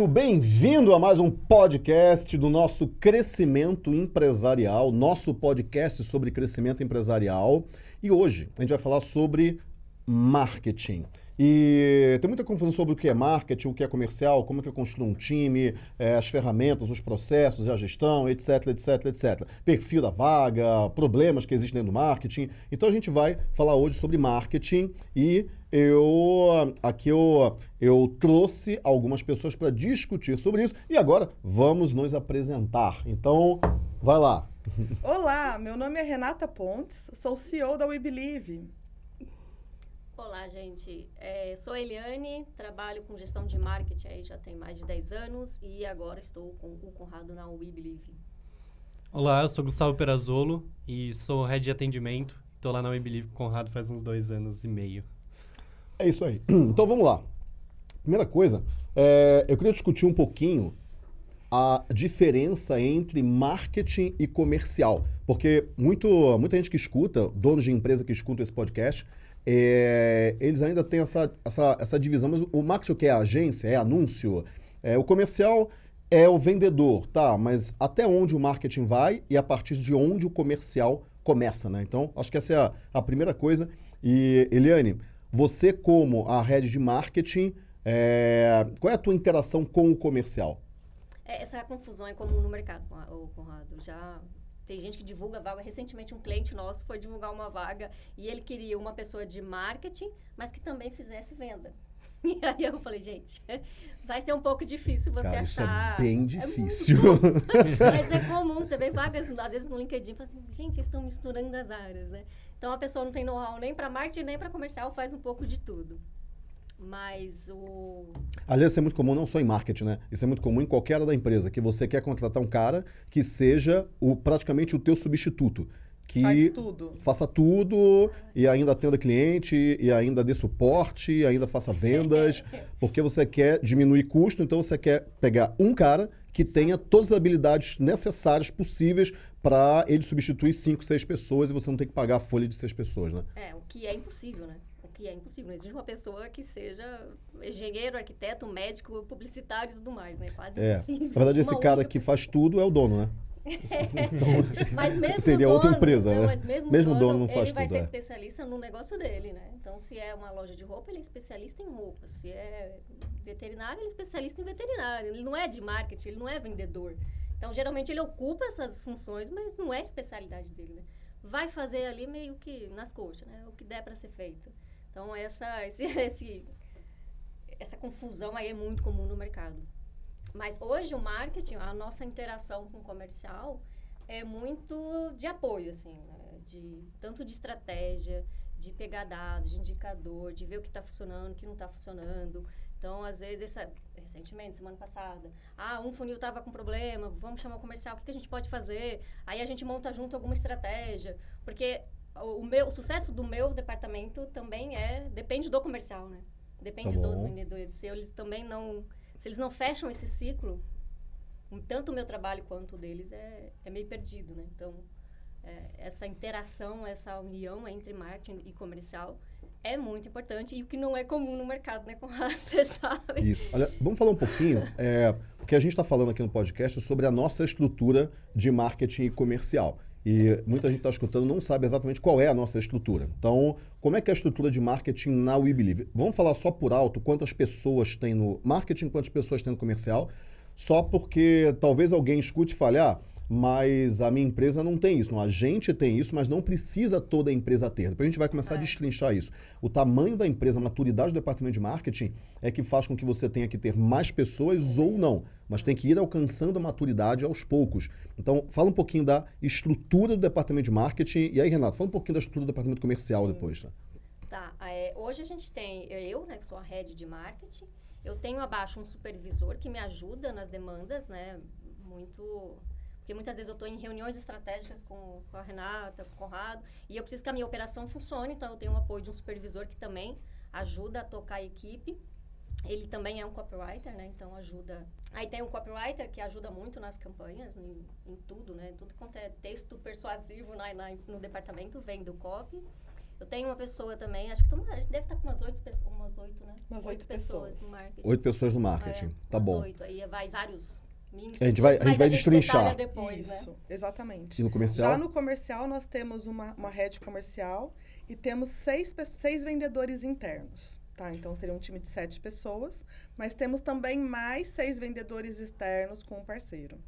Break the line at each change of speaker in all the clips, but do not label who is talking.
muito bem-vindo a mais um podcast do nosso crescimento empresarial, nosso podcast sobre crescimento empresarial. E hoje a gente vai falar sobre marketing. E tem muita confusão sobre o que é marketing, o que é comercial, como é que eu construo um time, é, as ferramentas, os processos, a gestão, etc, etc, etc. Perfil da vaga, problemas que existem dentro do marketing. Então a gente vai falar hoje sobre marketing e eu aqui eu, eu trouxe algumas pessoas para discutir sobre isso e agora vamos nos apresentar. Então, vai lá.
Olá, meu nome é Renata Pontes, sou CEO da We Believe.
Olá, gente. É, sou Eliane, trabalho com gestão de marketing aí já tem mais de 10 anos e agora estou com o Conrado na We Believe.
Olá, eu sou Gustavo Perazolo e sou head de atendimento. Estou lá na We Believe com o Conrado faz uns dois anos e meio.
É isso aí. Então vamos lá. Primeira coisa, é, eu queria discutir um pouquinho a diferença entre marketing e comercial. Porque muito, muita gente que escuta, donos de empresa que escutam esse podcast, é, eles ainda têm essa, essa, essa divisão. Mas o marketing o que é agência, é anúncio. É, o comercial é o vendedor, tá? Mas até onde o marketing vai e a partir de onde o comercial começa, né? Então, acho que essa é a, a primeira coisa. E, Eliane, você como a head de marketing, é, qual é a tua interação com o comercial?
É, essa confusão é comum no mercado, Conrado. Já tem gente que divulga vaga. Recentemente, um cliente nosso foi divulgar uma vaga e ele queria uma pessoa de marketing, mas que também fizesse venda. E aí eu falei, gente, vai ser um pouco difícil você
Cara,
achar.
Isso é bem difícil.
É mas é comum, você vê vagas, às vezes, no LinkedIn, fala assim, gente, eles estão misturando as áreas, né? Então a pessoa não tem know-how nem para marketing, nem para comercial, faz um pouco de tudo. Mas o.
Aliás, isso é muito comum não só em marketing, né? Isso é muito comum em qualquer área da empresa, que você quer contratar um cara que seja o, praticamente o teu substituto. Que
Faz tudo.
faça tudo e ainda atenda cliente, e ainda dê suporte, e ainda faça vendas, porque você quer diminuir custo, então você quer pegar um cara que tenha todas as habilidades necessárias possíveis para ele substituir cinco, seis pessoas e você não tem que pagar a folha de seis pessoas, né?
É, o que é impossível, né? que é impossível. Não existe uma pessoa que seja engenheiro, arquiteto, médico, publicitário e tudo mais, né? Quase
é.
impossível.
Na verdade, esse cara que faz tudo é o dono, né?
É. mas mesmo
Teria
dono,
outra empresa,
não,
né?
Mas mesmo,
Mesmo
dono,
dono não faz
ele vai
tudo,
ser
é.
especialista no negócio dele, né? Então, se é uma loja de roupa, ele é especialista em roupa. Se é veterinário, ele é especialista em veterinário. Ele não é de marketing, ele não é vendedor. Então, geralmente, ele ocupa essas funções, mas não é a especialidade dele, né? Vai fazer ali meio que nas coxas, né? O que der para ser feito. Então, essa, esse, esse, essa confusão aí é muito comum no mercado. Mas hoje o marketing, a nossa interação com o comercial é muito de apoio, assim, né? de, tanto de estratégia, de pegar dados, de indicador, de ver o que está funcionando, o que não está funcionando. Então, às vezes, essa, recentemente, semana passada, ah, um funil estava com problema, vamos chamar o comercial, o que, que a gente pode fazer? Aí a gente monta junto alguma estratégia, porque o, meu, o sucesso do meu departamento também é depende do comercial, né? Depende
Tá
dos vendedores. Se eles também não, se eles não fecham esse ciclo, tanto o meu trabalho quanto o deles é, é meio perdido, né? Então, é, essa interação, essa união entre marketing e comercial é muito importante e o que não é comum no mercado, né? Como você sabe.
Isso. Olha, vamos falar um pouquinho, é, porque a gente está falando aqui no podcast sobre a nossa estrutura de marketing e comercial. E muita gente está escutando não sabe exatamente qual é a nossa estrutura. Então, como é que é a estrutura de marketing na We Believe? Vamos falar só por alto quantas pessoas tem no marketing, quantas pessoas tem no comercial, só porque talvez alguém escute e fale, ah, mas a minha empresa não tem isso. Não, a gente tem isso, mas não precisa toda a empresa ter. Depois a gente vai começar a
É.
destrinchar isso. O tamanho da empresa, a maturidade do departamento de marketing é que faz com que você tenha que ter mais pessoas ou não, mas tem que ir alcançando a maturidade aos poucos. Então, fala um pouquinho da estrutura do departamento de marketing. E aí, Renato, fala um pouquinho da estrutura do departamento comercial
Sim.
depois. Tá?
Tá, é, hoje a gente tem eu, né, que sou a head de marketing, eu tenho abaixo um supervisor que me ajuda nas demandas, né, muito... Porque muitas vezes eu estou em reuniões estratégicas com, com a Renata, com o Conrado, e eu preciso que a minha operação funcione, então eu tenho o apoio de um supervisor que também ajuda a tocar a equipe. Ele também é um copywriter, né? Então ajuda. Aí tem um copywriter que ajuda muito nas campanhas, em, em tudo, né? Tudo quanto é texto persuasivo na, na- no departamento vem do copy. Eu tenho uma pessoa também, acho que tamo, a gente deve estar com umas oito pessoas, umas oito, né?
Umas oito
pessoas.
pessoas.
no marketing.
Oito pessoas no
É,
marketing. tá
umas
bom.
Oito. Aí vai vários mini
A gente vai- a gente vai
mas
destrinchar.
Depois, né?
Isso, exatamente.
E no comercial?
Já no comercial, nós temos uma, uma rede comercial e temos seis, seis vendedores internos. Tá? Então, seria um time de sete pessoas, mas temos também mais seis vendedores externos com um parceiro.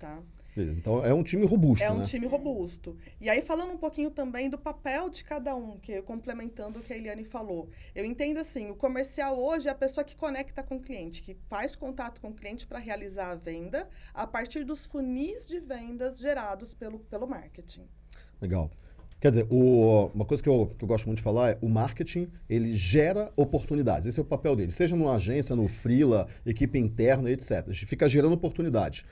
Tá?
Então é um time robusto,
É um
né?
time robusto. E aí, falando um pouquinho também do papel de cada um, que complementando o que a Eliane falou. Eu entendo assim, o comercial hoje é a pessoa que conecta com o cliente, que faz contato com o cliente para realizar a venda a partir dos funis de vendas gerados pelo, pelo marketing.
Legal. Quer dizer, o- uma coisa que eu, que eu gosto muito de falar é o marketing, ele gera oportunidades. Esse é o papel dele. Seja numa agência, no freela, equipe interna, etc. A gente fica gerando oportunidades.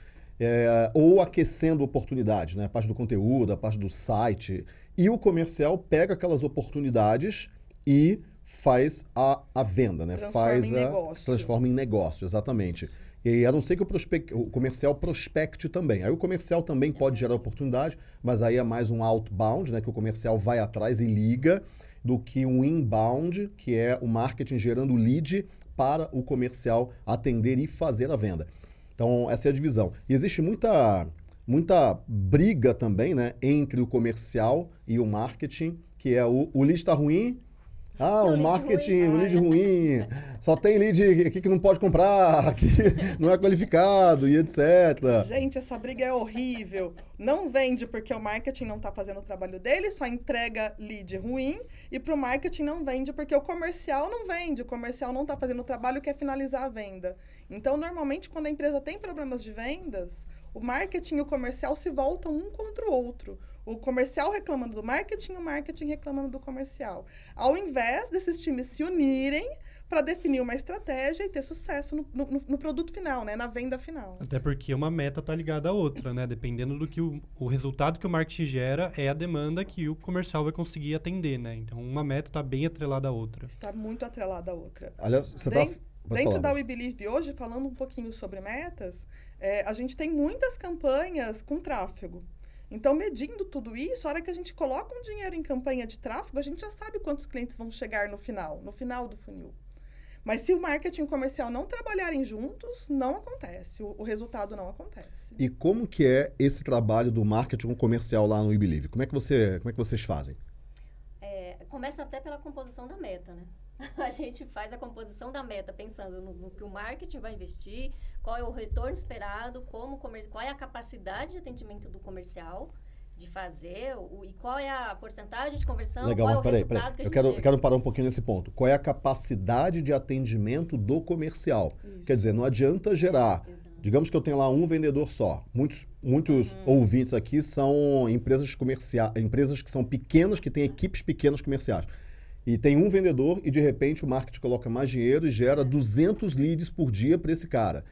É, ou aquecendo oportunidades, né? A parte do conteúdo, a parte do site. E o comercial pega aquelas oportunidades e faz a, a venda, né?
Transforma
faz
em
a,
negócio.
Transforma em negócio, exatamente. E a não ser que o, prospec- o comercial prospecte também. Aí o comercial também pode gerar oportunidade, mas aí é mais um outbound, né? Que o comercial vai atrás e liga, do que um inbound, que é o marketing gerando lead para o comercial atender e fazer a venda. Então, essa é a divisão. E existe muita, muita briga também, né? Entre o comercial e o marketing, que é o, o lead está ruim. Ah,
O
marketing,
ruim.
o lead ruim. Só tem lead aqui que não pode comprar, que não é qualificado e etc.
Gente, essa briga é horrível. Não vende porque o marketing não está fazendo o trabalho dele, só entrega lead ruim. E para o marketing não vende porque o comercial não vende. O comercial não está fazendo o trabalho que é finalizar a venda. Então, normalmente, quando a empresa tem problemas de vendas, o marketing e o comercial se voltam um contra o outro. O comercial reclamando do marketing, o marketing reclamando do comercial. Ao invés desses times se unirem para definir uma estratégia e ter sucesso no, no- no produto final, né? na venda final.
Até porque uma meta tá ligada à outra, né? Dependendo do que o, o resultado que o marketing gera é a demanda que o comercial vai conseguir atender, né? Então uma meta tá bem atrelada à outra.
Está muito atrelada à outra.
Aliás, você tá. Pode
Dentro
falar,
da. We Believe hoje, falando um pouquinho sobre metas, é, a gente tem muitas campanhas com tráfego. Então, medindo tudo isso, a hora que a gente coloca um dinheiro em campanha de tráfego, a gente já sabe quantos clientes vão chegar no final, no final do funil. Mas se o marketing e o comercial não trabalharem juntos, não acontece. O, o resultado não acontece.
E como que é esse trabalho do marketing comercial lá no We Believe? Como é que, você, como é que vocês fazem?
É, começa até pela composição da meta, né? A gente faz a composição da meta pensando no, no que o marketing vai investir, qual é o retorno esperado, como qual é a capacidade de atendimento do comercial de fazer o, e qual é a porcentagem de conversão,
Legal,
qual é o
peraí, peraí.
que
Eu quero, eu quero parar um pouquinho nesse ponto. Qual é a capacidade de atendimento do comercial?
Isso.
Quer dizer, não adianta gerar.
Exato.
Digamos que eu tenho lá um vendedor só. Muitos, muitos
Uhum.
ouvintes aqui são empresas comerciais, empresas que são pequenas, que têm equipes pequenas comerciais. E tem um vendedor e de repente o marketing coloca mais dinheiro e
É.
gera 200 leads por dia para esse cara.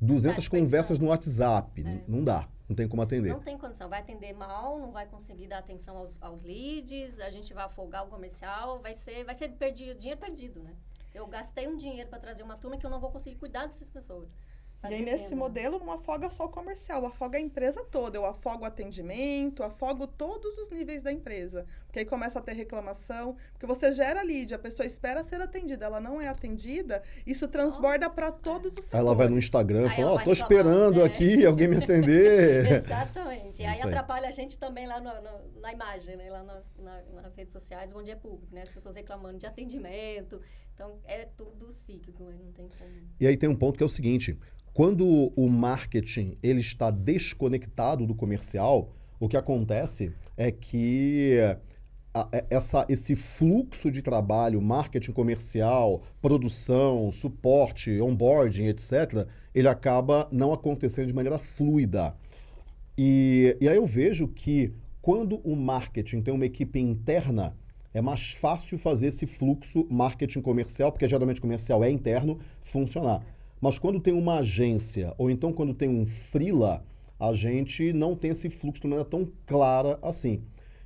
200
Tá
conversas no WhatsApp.
É.
Não dá, não tem como atender.
Não tem condição, vai atender mal, não vai conseguir dar atenção aos, aos leads, a gente vai afogar o comercial, vai ser, vai ser perdido, dinheiro perdido, né? Eu gastei um dinheiro para trazer uma turma que eu não vou conseguir cuidar dessas pessoas.
E
Fazer
aí, nesse modelo, não afoga só o comercial, afoga a empresa toda. Eu afogo o atendimento, afogo todos os níveis da empresa. Porque aí começa a ter reclamação, porque você gera lead, a pessoa espera ser atendida, ela não é atendida, isso transborda para todos os
Aí ela vai no
setores.
Instagram e fala, ó,
vai
tô esperando
né?
aqui alguém me atender.
Exatamente. E aí
aí.
atrapalha a gente também lá no- no- na imagem, né? Lá nas, na- nas redes sociais, onde é público, né? As pessoas reclamando de atendimento. Então, é tudo cíclico, né? não tem como.
E aí tem um ponto que é o seguinte: quando o marketing ele está desconectado do comercial, o que acontece é que a- é- essa, esse fluxo de trabalho, marketing comercial, produção, suporte, onboarding, etc., ele acaba não acontecendo de maneira fluida. E, e aí eu vejo que quando o marketing tem uma equipe interna, é mais fácil fazer esse fluxo marketing comercial, porque geralmente comercial é interno, funcionar. Mas quando tem uma agência, ou então quando tem um freela, a gente não tem esse fluxo de maneira tão clara assim.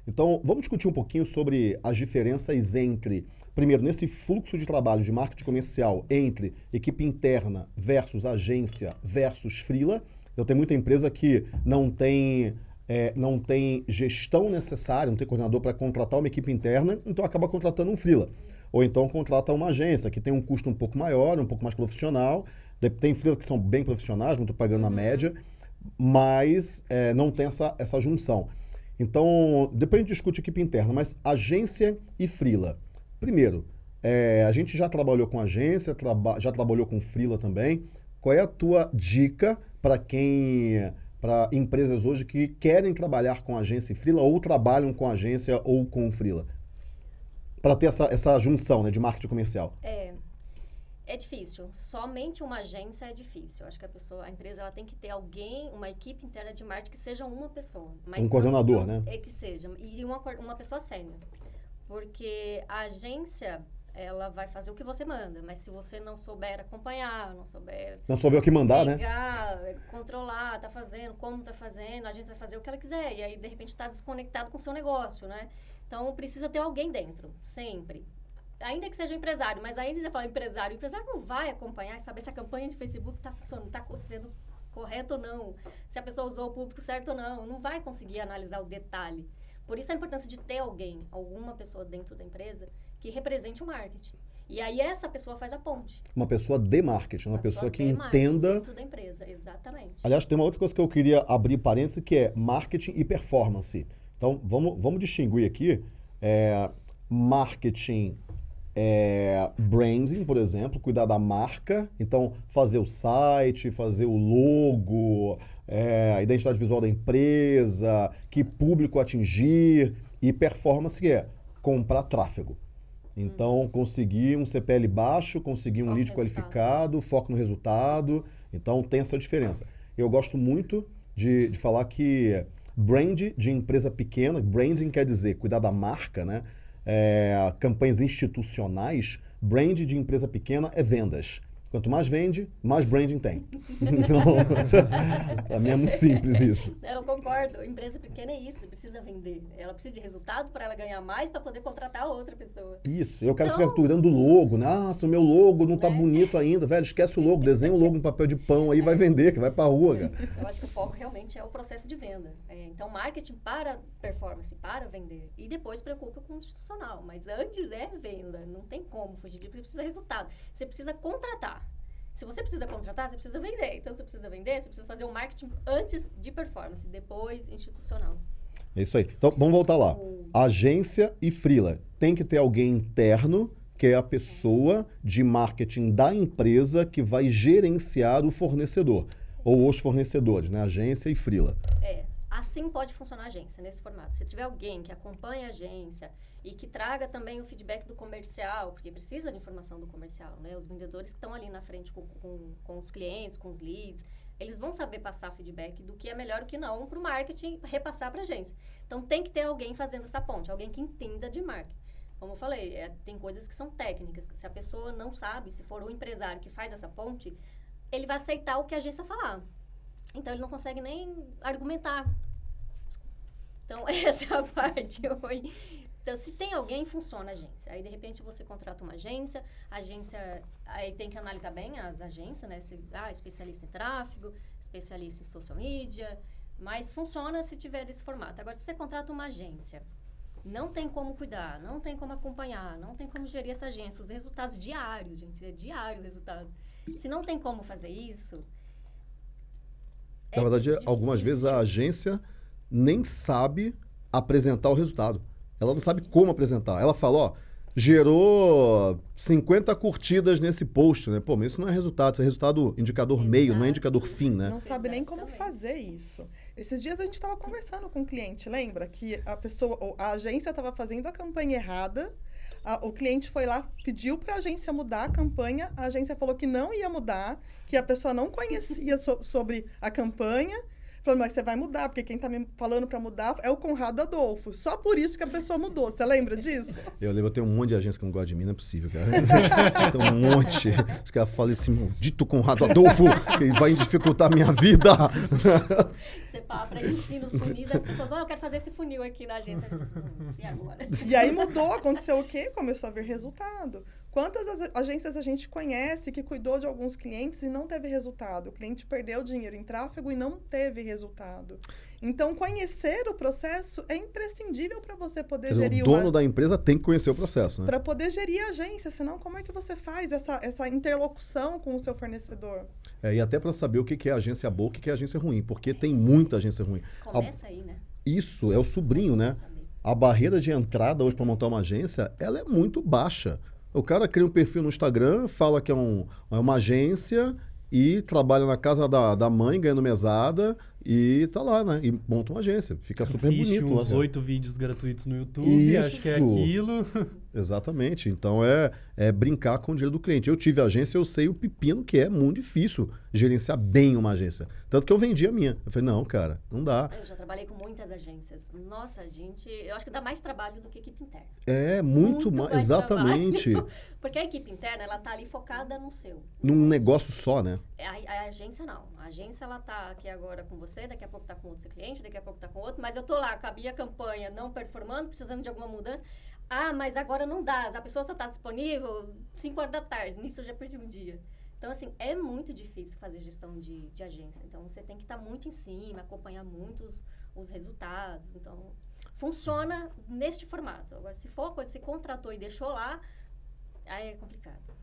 Então, vamos discutir um pouquinho sobre as diferenças entre, primeiro, nesse fluxo de trabalho de marketing comercial entre equipe interna versus agência versus freela. Então, tem muita empresa que não tem é, não tem gestão necessária, não tem coordenador para contratar uma equipe interna, então acaba contratando um freela. Ou então contrata uma agência que tem um custo um pouco maior, um pouco mais profissional. Tem freelas que são bem profissionais, não estou pagando na média, mas é, não tem essa, essa junção. Então, depois a gente discute equipe interna, mas agência e freela. Primeiro, é, a gente já trabalhou com agência, traba já trabalhou com freela também. Qual é a tua dica para quem para empresas hoje que querem trabalhar com agência e freela ou trabalham com agência ou com freela? Para ter essa, essa junção né, de marketing comercial.
É, é difícil. Somente uma agência é difícil. Eu acho que a pessoa, a empresa, ela tem que ter alguém, uma equipe interna de marketing que seja uma pessoa.
um coordenador,
não,
né?
É que seja. E uma, uma pessoa sênior. Porque a agência, ela vai fazer o que você manda, mas se você não souber acompanhar, não souber...
Não souber o que mandar,
pegar, né? controlar, tá fazendo, como tá fazendo, a gente vai fazer o que ela quiser. E aí, de repente, está desconectado com o seu negócio, né? Então, precisa ter alguém dentro, sempre. Ainda que seja um empresário, mas ainda você fala empresário, o empresário não vai acompanhar e saber se a campanha de Facebook está funcionando, está sendo correta ou não, se a pessoa usou o público certo ou não, não vai conseguir analisar o detalhe. Por isso a importância de ter alguém, alguma pessoa dentro da empresa que represente o marketing. E aí essa pessoa faz a ponte.
Uma pessoa de marketing, uma, uma pessoa, pessoa que entenda.
Da empresa, exatamente.
Aliás, tem uma outra coisa que eu queria abrir parênteses que é marketing e performance. Então, vamos, vamos distinguir aqui é, marketing é, branding, por exemplo, cuidar da marca. Então, fazer o site, fazer o logo, é, a identidade visual da empresa, que público atingir. E performance que é comprar tráfego. Então, hum. conseguir um CPL baixo, conseguir um lead qualificado, foco no resultado. Então, tem essa diferença. Eu gosto muito de, de falar que brand de empresa pequena, branding quer dizer cuidar da marca, né? É, campanhas institucionais, brand de empresa pequena é vendas. Quanto mais vende, mais branding tem. Então, para mim é muito simples isso.
Eu concordo. Empresa pequena é isso, precisa vender. Ela precisa de resultado para ela ganhar mais para poder contratar outra pessoa.
Isso. Eu quero então, ficar capturando o logo. Né? Nossa, o meu logo não está né? bonito ainda. Velho, esquece o logo. Desenha o logo no papel de pão aí, vai vender, que vai para a rua. Cara.
Eu acho que o foco realmente é o processo de venda. É, então, marketing para performance, para vender. E depois preocupa com o institucional. Mas antes é venda. Não tem como fugir disso. Precisa de resultado. Você precisa contratar. Se você precisa contratar, você precisa vender. Então, você precisa vender, você precisa fazer um marketing antes de performance, depois institucional.
É isso aí. Então, vamos voltar lá. Agência e freela. Tem que ter alguém interno, que é a pessoa de marketing da empresa que vai gerenciar o fornecedor. Ou os fornecedores, né? Agência e freela.
É. Assim pode funcionar a agência, nesse formato. Se tiver alguém que acompanhe a agência, e que traga também o feedback do comercial, porque precisa de informação do comercial, né? Os vendedores que estão ali na frente com, com, com os clientes, com os leads, eles vão saber passar feedback do que é melhor o que não para o marketing repassar para a agência. Então, tem que ter alguém fazendo essa ponte, alguém que entenda de marketing. Como eu falei, é, tem coisas que são técnicas, se a pessoa não sabe, se for o empresário que faz essa ponte, ele vai aceitar o que a agência falar. Então, ele não consegue nem argumentar. Então, essa é a parte. Oi. Então, se tem alguém, funciona a agência. Aí, de repente, você contrata uma agência, a agência, aí tem que analisar bem as agências, né? Se, ah, especialista em tráfego, especialista em social media, mas funciona se tiver desse formato. Agora, se você contrata uma agência, não tem como cuidar, não tem como acompanhar, não tem como gerir essa agência, os resultados diários, gente, é diário o resultado. Se não tem como fazer isso...
Na é verdade, difícil. algumas vezes a agência nem sabe apresentar o resultado. Ela não sabe como apresentar. Ela fala, ó, gerou 50 curtidas nesse post, né? Pô, mas isso não é resultado, isso é resultado indicador Exato. meio, não é indicador fim, né?
Não sabe nem como fazer isso. Esses dias a gente estava conversando com um cliente, lembra? Que a pessoa, a agência estava fazendo a campanha errada, a, o cliente foi lá, pediu para a agência mudar a campanha, a agência falou que não ia mudar, que a pessoa não conhecia so, sobre a campanha Falando, mas você vai mudar, porque quem tá me falando para mudar é o Conrado Adolfo. Só por isso que a pessoa mudou. Você lembra disso?
Eu lembro, eu tenho um monte de agência que não gosta de mim, não é possível, cara. tem um monte. Os caras falam esse maldito Conrado Adolfo, que vai dificultar a minha vida.
Você para ensina os funis, as pessoas, oh, eu quero fazer esse funil aqui na agência. E agora?
E aí mudou, aconteceu o quê? Começou a ver resultado Quantas as- agências a gente conhece que cuidou de alguns clientes e não teve resultado? O cliente perdeu dinheiro em tráfego e não teve resultado. Então, conhecer o processo é imprescindível para você poder
dizer,
gerir
o dono
uma...
da empresa tem que conhecer o processo, né?
Para poder gerir a agência, senão como é que você faz essa, essa interlocução com o seu fornecedor?
É, e até para saber o que é agência boa, o que é agência ruim, porque tem muita agência ruim. A-
Começa aí, né?
Isso é o sobrinho, né? A barreira de entrada hoje para montar uma agência, ela é muito baixa. O cara cria um perfil no Instagram, fala que é, um- é uma agência e trabalha na casa da, da mãe, ganhando mesada e tá lá, né? E monta uma agência. Fica super
Assiste
bonito
uns
cara.
oito vídeos gratuitos no YouTube, acho que é
Isso.
aquilo.
Exatamente. Então é, é brincar com o dinheiro do cliente. Eu tive agência, eu sei o pepino que é muito difícil gerenciar bem uma agência. Tanto que eu vendi a minha. Eu falei, não, cara, não dá.
Eu já trabalhei com muitas agências. Nossa, gente, eu acho que dá mais trabalho do que equipe interna.
É muito,
Muito
mais.
mais
Exatamente.
Porque a equipe interna, ela tá ali focada no seu.
Num negócio só, né?
A, a agência não. A agência, ela tá aqui agora com você, daqui a pouco tá com outro cliente, daqui a pouco tá com outro, mas eu tô lá com a campanha não performando, precisando de alguma mudança. Ah, mas agora não dá, a pessoa só tá disponível 5 horas da tarde, nisso eu já perdi um dia. Então, assim, é muito difícil fazer gestão de, de agência. Então, você tem que estar muito em cima, acompanhar muito os, os resultados. Então, funciona neste formato. Agora, se for uma coisa que você contratou e deixou lá, aí é complicado.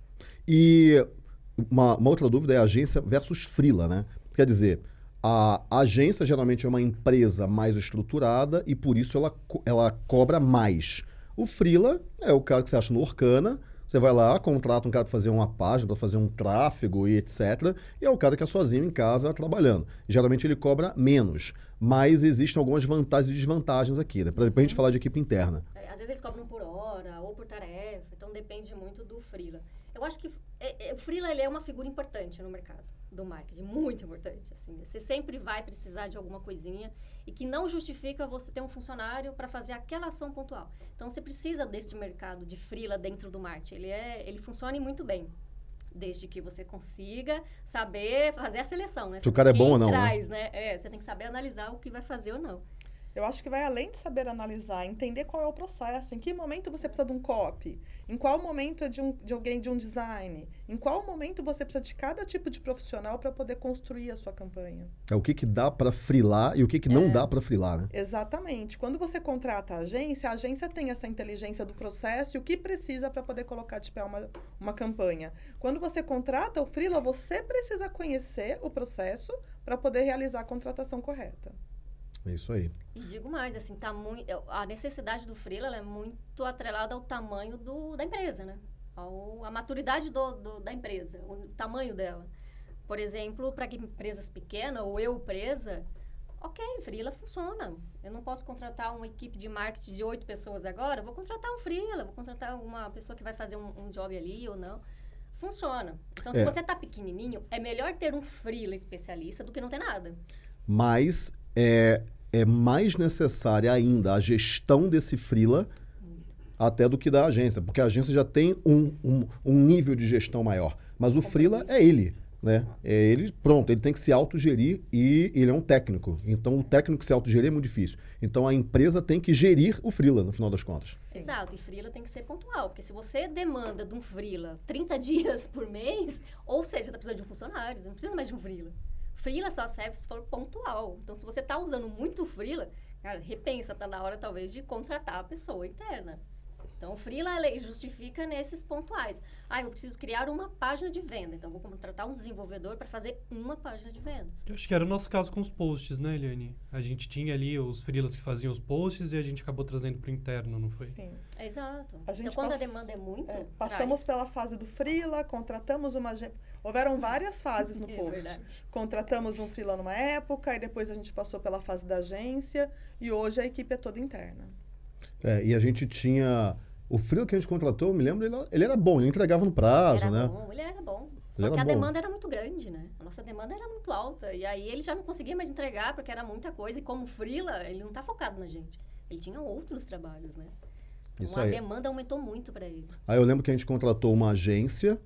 E uma, uma outra dúvida é agência versus freela, né? Quer dizer, a agência geralmente é uma empresa mais estruturada e por isso ela, ela cobra mais. O freela é o cara que você acha no Orkana, você vai lá, contrata um cara para fazer uma página, para fazer um tráfego e etc. E é o cara que é sozinho em casa trabalhando. Geralmente ele cobra menos, mas existem algumas vantagens e desvantagens aqui, né? Para depois a gente falar de equipe interna.
É, Às vezes eles cobram por hora ou por tarefa, então depende muito do freela. Eu acho que é, é, o freela ele é uma figura importante no mercado do marketing, muito importante. Assim, você sempre vai precisar de alguma coisinha e que não justifica você ter um funcionário para fazer aquela ação pontual. Então você precisa desse mercado de freela dentro do marketing. Ele é, ele funciona muito bem. Desde que você consiga saber fazer a seleção, né?
Se o cara é bom ou não, né?
Traz, né? É, você tem que saber analisar o que vai fazer ou não.
Eu acho que vai além de saber analisar, entender qual é o processo, em que momento você precisa de um copy, em qual momento é de, um, de alguém de um design, em qual momento você precisa de cada tipo de profissional para poder construir a sua campanha.
É o que, que dá para frilar e o que, que não dá para frilar, né?
Exatamente. Quando você contrata a agência, a agência tem essa inteligência do processo e o que precisa para poder colocar de pé uma, uma campanha. Quando você contrata o freela, você precisa conhecer o processo para poder realizar a contratação correta.
É isso aí.
E digo mais, assim, tá muito, a necessidade do freela ela é muito atrelada ao tamanho do, da empresa, né? Ao, a maturidade do, do- da empresa, o tamanho dela. Por exemplo, para empresas pequenas, ou eu presa, ok, freela funciona. Eu não posso contratar uma equipe de marketing de oito pessoas agora, vou contratar um freela, vou contratar uma pessoa que vai fazer um, um job ali ou não. Funciona. Então, se
É.
você tá pequenininho, é melhor ter um freela especialista do que não ter nada.
Mas é, é mais necessária ainda a gestão desse freela até do que da agência, porque a agência já tem um, um, um nível de gestão maior. Mas o freela é ele, né? É ele, pronto, ele tem que se autogerir e ele é um técnico. Então o técnico se autogerir é muito difícil. Então a empresa tem que gerir o freela, no final das contas.
Sim.
Exato, e freela tem que ser pontual, porque se você demanda de um freela 30 dias por mês, ou seja, tá precisando de um funcionário, você não precisa mais de um freela. Freela só serve se for pontual. Então, se você tá usando muito freela, cara, repensa, tá na hora talvez de contratar a pessoa interna. Então, o freela ele justifica nesses pontuais. Ah, eu preciso criar uma página de venda, então vou contratar um desenvolvedor para fazer uma página de vendas.
Eu acho que era o nosso caso com os posts, né, Eliane? A gente tinha ali os freelas que faziam os posts e a gente acabou trazendo pro interno, não foi?
Sim.
Exato.
A
então, quando a demanda é muito,
É,
traz.
passamos pela fase do freela, contratamos uma agência. Houveram várias fases no
É
post.
verdade.
Contratamos um freela numa época, e depois a gente passou pela fase da agência, e hoje a equipe é toda interna.
É, e a gente tinha. O freela que a gente contratou, eu me lembro, ele, ele era bom, ele entregava no prazo,
era
né?
bom, ele era bom. Só
Ele
que a demanda era muito grande, né? A nossa demanda era muito alta. E aí ele já não conseguia mais entregar porque era muita coisa. E como freela, ele não tá focado na gente. Ele tinha outros trabalhos, né? Então
Isso
a
aí.
demanda aumentou muito para ele.
Aí eu lembro que a gente contratou uma agência,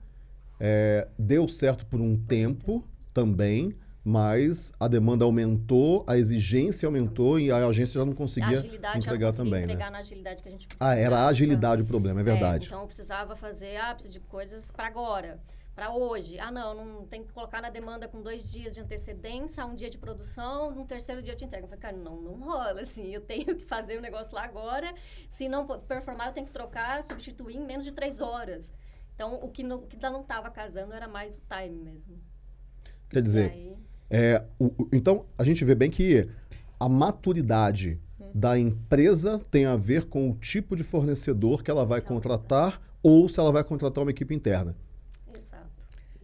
é, deu certo por um tempo também, mas a demanda aumentou, a exigência aumentou e a agência já não conseguia entregar também,
entregar
né?
na agilidade que a gente precisava.
Ah, era a agilidade o problema, é verdade.
então eu precisava fazer, ah, preciso de coisas para agora, para hoje. Ah, não, não tem que colocar na demanda com dois dias de antecedência, um dia de produção, no terceiro dia eu te entrego. Eu falei, cara, não, não rola, assim, eu tenho que fazer o negócio lá agora. Se não performar, eu tenho que trocar, substituir em menos de três horas. Então, o que não, o que não estava casando era mais o time mesmo.
Quer dizer,
aí,
É, o- o- então, a gente vê bem que a maturidade da empresa tem a ver com o tipo de fornecedor que ela vai contratar ou se ela vai contratar uma equipe interna.
exato.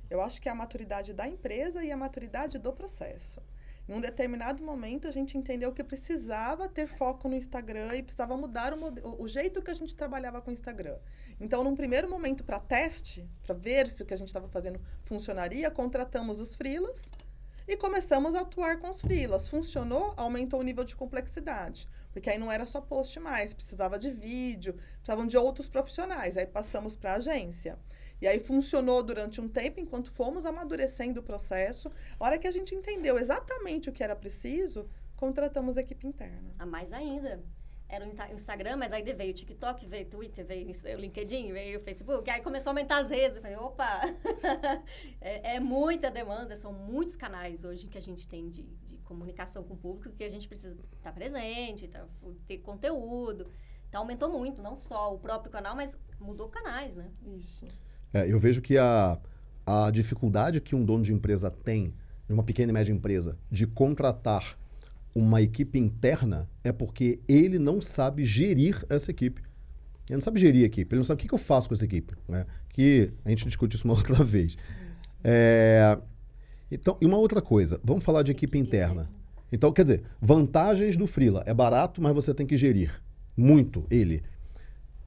Eu acho que é a maturidade da empresa e a maturidade do processo. Em um determinado momento, a gente entendeu que precisava ter foco no Instagram e precisava mudar o- o jeito que a gente trabalhava com o Instagram. Então, num primeiro momento, para teste, para ver se o que a gente estava fazendo funcionaria, contratamos os freelas e começamos a atuar com os freelas. Funcionou, aumentou o nível de complexidade. Porque aí não era só post mais, precisava de vídeo, precisavam de outros profissionais. Aí passamos para a agência. E aí funcionou durante um tempo, enquanto fomos amadurecendo o processo. A hora que a gente entendeu exatamente o que era preciso, contratamos a equipe interna.
A mais ainda. Era o Insta- o Instagram, mas aí veio o TikTok, veio o Twitter, veio o LinkedIn, veio o Facebook. Aí começou a aumentar as redes. Eu falei, opa! é, é muita demanda, são muitos canais hoje que a gente tem de, de comunicação com o público que a gente precisa estar presente, tá- ter conteúdo. Então aumentou muito, não só o próprio canal, mas mudou canais, né?
Isso.
É, eu vejo que a, a dificuldade que um dono de empresa tem, de uma pequena e média empresa, de contratar uma equipe interna é porque ele não sabe gerir essa equipe. Ele não sabe gerir a equipe, ele não sabe o que, que eu faço com essa equipe. Né? Que a gente discute isso uma outra vez. É, então, e uma outra coisa, vamos falar de equipe interna. Então, quer dizer, vantagens do Freela. É barato, mas você tem que gerir muito ele.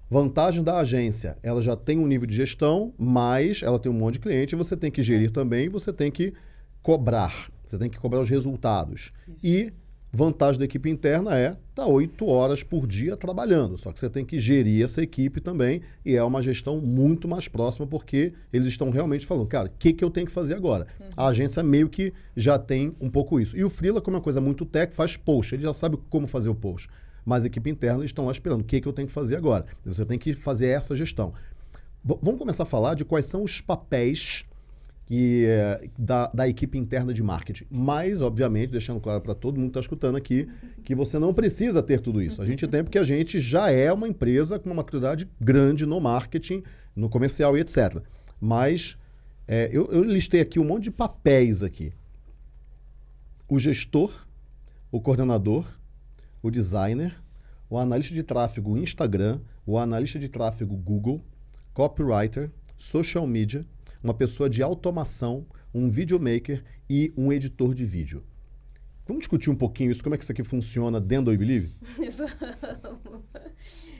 Vantagem da agência, ela já tem um nível de gestão, mas ela tem um monte de cliente, você tem que gerir também, você tem que cobrar, você tem que cobrar os resultados. E vantagem da equipe interna é estar oito horas por dia trabalhando, só que você tem que gerir essa equipe também e é uma gestão muito mais próxima porque eles estão realmente falando, cara, o que, que eu tenho que fazer agora? A agência meio que já tem um pouco isso. E o Freela, como é uma coisa muito tech, faz post, ele já sabe como fazer o post mas a equipe interna eles estão lá esperando o que, que eu tenho que fazer agora. Você tem que fazer essa gestão. V- vamos começar a falar de quais são os papéis que, eh, da, da equipe interna de marketing. Mas, obviamente, deixando claro para todo mundo que está escutando aqui, que você não precisa ter tudo isso. A gente tem porque a gente já é uma empresa com uma maturidade grande no marketing, no comercial e etc. Mas eh, eu, eu listei aqui um monte de papéis aqui. O gestor, o coordenador, o designer, o analista de tráfego Instagram, o analista de tráfego Google, copywriter, social media, uma pessoa de automação, um videomaker e um editor de vídeo. Vamos discutir um pouquinho isso, como é que isso aqui funciona dentro do I Believe?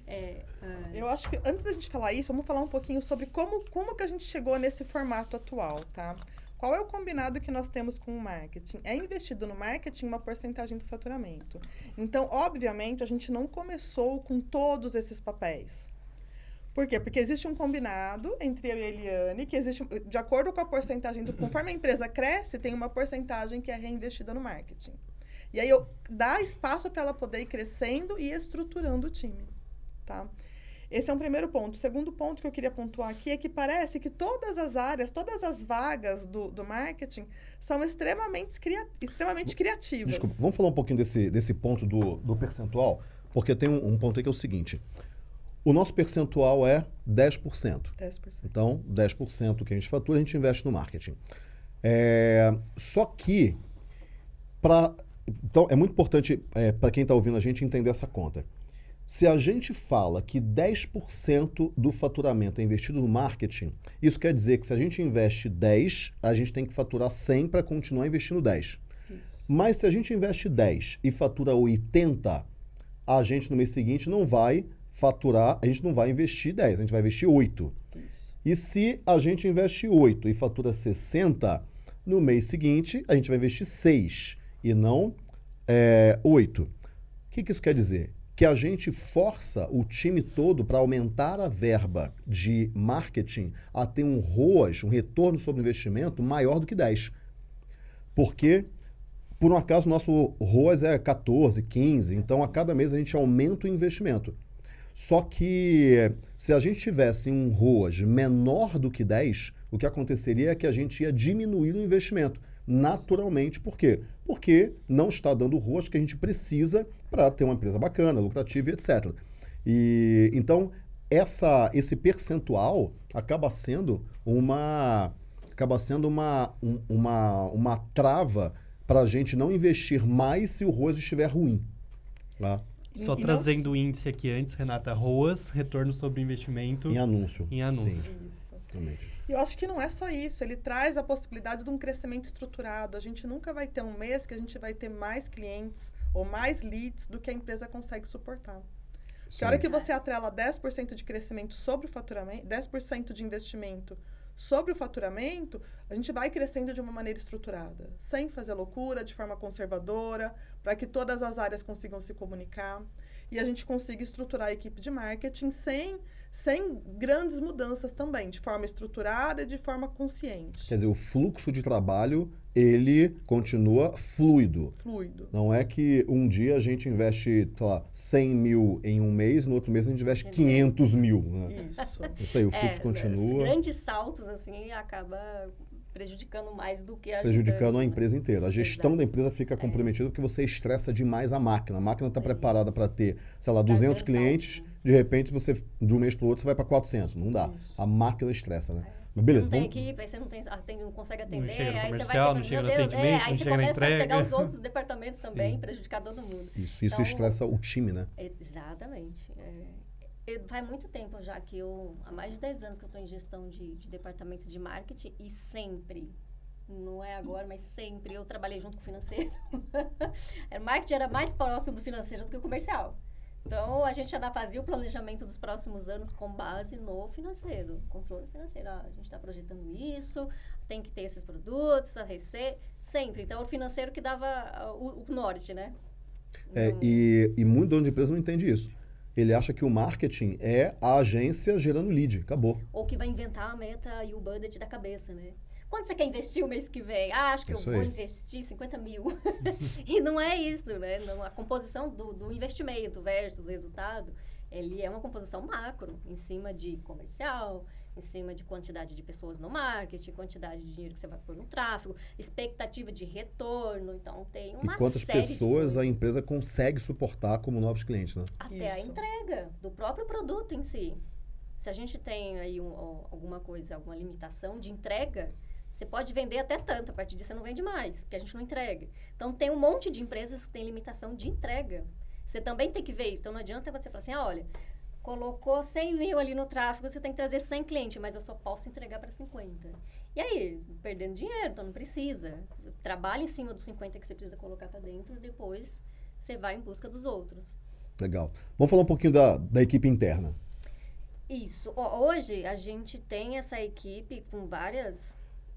É, ah,
Eu acho que antes da gente falar isso, vamos falar um pouquinho sobre como, como que a gente chegou nesse formato atual, tá? Qual é o combinado que nós temos com o marketing? É investido no marketing uma porcentagem do faturamento. Então, obviamente, a gente não começou com todos esses papéis. Por quê? Porque existe um combinado entre eu e a Eliane, que existe, de acordo com a porcentagem do. Conforme a empresa cresce, tem uma porcentagem que é reinvestida no marketing. E aí eu dá espaço para ela poder ir crescendo e estruturando o time. Tá? Esse é um primeiro ponto. O segundo ponto que eu queria pontuar aqui é que parece que todas as áreas, todas as vagas do, do marketing são extremamente, cria, extremamente criativas.
Desculpa, vamos falar um pouquinho desse, desse ponto do, do percentual, porque tem um, um ponto aí que é o seguinte. O nosso percentual é 10%.
10%.
Então, 10% que a gente fatura, a gente investe no marketing. É, só que, pra, então, é muito importante para quem está ouvindo a gente entender essa conta. Se a gente fala que 10% do faturamento é investido no marketing, isso quer dizer que se a gente investe 10, a gente tem que faturar 100 para continuar investindo 10. Mas se a gente investe 10 e fatura 80, a gente no mês seguinte não vai faturar, a gente não vai investir 10, a gente vai investir 8.
Isso.
E se a gente investe 8 e fatura 60, no mês seguinte a gente vai investir 6 e não é, 8. O que, que isso quer dizer? Que a gente força o time todo para aumentar a verba de marketing a ter um ROAS, um retorno sobre investimento, maior do que 10. Porque, por um acaso, nosso ROAS é 14, 15, então a cada mês a gente aumenta o investimento. Só que se a gente tivesse um ROAS menor do que 10, o que aconteceria é que a gente ia diminuir o investimento naturalmente. Por quê? Porque não está dando o ROAS que a gente precisa para ter uma empresa bacana, lucrativa etc. E então essa, esse percentual acaba sendo uma acaba sendo uma, um, uma, uma trava para a gente não investir mais se o ROAS estiver ruim. Tá?
Só
E-
trazendo
não-
o índice aqui antes, Renata, ROAS, retorno sobre investimento
Em anúncio.
em anúncio.
Sim,
Isso.
realmente.
E eu acho que não é só isso, ele traz a possibilidade de um crescimento estruturado. A gente nunca vai ter um mês que a gente vai ter mais clientes ou mais leads do que a empresa consegue suportar. Que a hora que você atrela 10% de crescimento sobre o faturamento, 10% de investimento sobre o faturamento, a gente vai crescendo de uma maneira estruturada, sem fazer loucura, de forma conservadora, para que todas as áreas consigam se comunicar. E a gente consiga estruturar a equipe de marketing sem, sem grandes mudanças também, de forma estruturada e de forma consciente,
Quer dizer, o fluxo de trabalho, ele continua fluido.
fluido.
Não é que um dia a gente investe, sei lá, 100 mil em um mês, no outro mês a gente investe 500 mil. Né?
Isso.
Isso aí, o
É,
fluxo continua
Os grandes saltos, assim, acaba prejudicando mais do que ajudando.
prejudicando a
né?
empresa inteira. A gestão
Exato.
da empresa fica comprometida porque você estressa demais a máquina. A máquina está
É.
preparada para ter, sei lá,
Pra
200
ter um
clientes, de repente você, de um mês para o outro, você vai para 400. Não dá.
Isso.
A máquina estressa, né? Mas
Você
beleza,
não tem
vamos...
equipe, aí você não, tem, atende, não consegue atender,
chega no
aí você vai
comercial,
ter,
não chega no
Deus, é,
atendimento,
aí
não
você
chega na
começa a pegar os outros departamentos também, prejudicar todo mundo.
Isso, isso
Então-
estressa o time, né?
Exatamente. É, eu- faz muito tempo já que eu, há mais de 10 anos que eu estou em gestão de, de departamento de marketing e sempre, não é agora, mas sempre eu trabalhei junto com o financeiro. o marketing era mais próximo do financeiro do que o comercial. Então, a gente já fazia o planejamento dos próximos anos com base no financeiro, controle financeiro. Ah, a gente está projetando isso, tem que ter esses produtos, a receita, sempre. Então, o financeiro que dava ah, o, o norte, né?
É,
Não-
e, e muito dono de empresa não entende isso. Ele acha que o marketing é a agência gerando lead. Acabou.
Ou que vai inventar a meta e o budget da cabeça, né? Quanto você quer investir o mês que vem? Ah, acho que
Isso
eu vou
aí.
investir 50 mil. e não é isso, né? Não, a composição do, do investimento versus resultado, ele é uma composição macro, em cima de comercial, em cima de quantidade de pessoas no marketing, quantidade de dinheiro que você vai pôr no tráfego, expectativa de retorno. Então, tem uma
e quantas
série de
pessoas a empresa consegue suportar como novos clientes, né?
Até a
Isso.
entrega do próprio produto em si. Se a gente tem aí um- alguma coisa, alguma limitação de entrega, você pode vender até tanto, a partir disso você não vende mais, porque a gente não entrega. Então tem um monte de empresas que tem limitação de entrega. Você também tem que ver isso. Então não adianta você falar assim, ah, olha, colocou 100 mil ali no tráfego, você tem que trazer 100 clientes, mas eu só posso entregar para 50. E aí, perdendo dinheiro, então não precisa. Trabalha em cima dos 50 que você precisa colocar para dentro, depois você vai em busca dos outros.
Legal. Vamos falar um pouquinho da, da equipe interna.
Isso. Hoje a gente tem essa equipe com várias,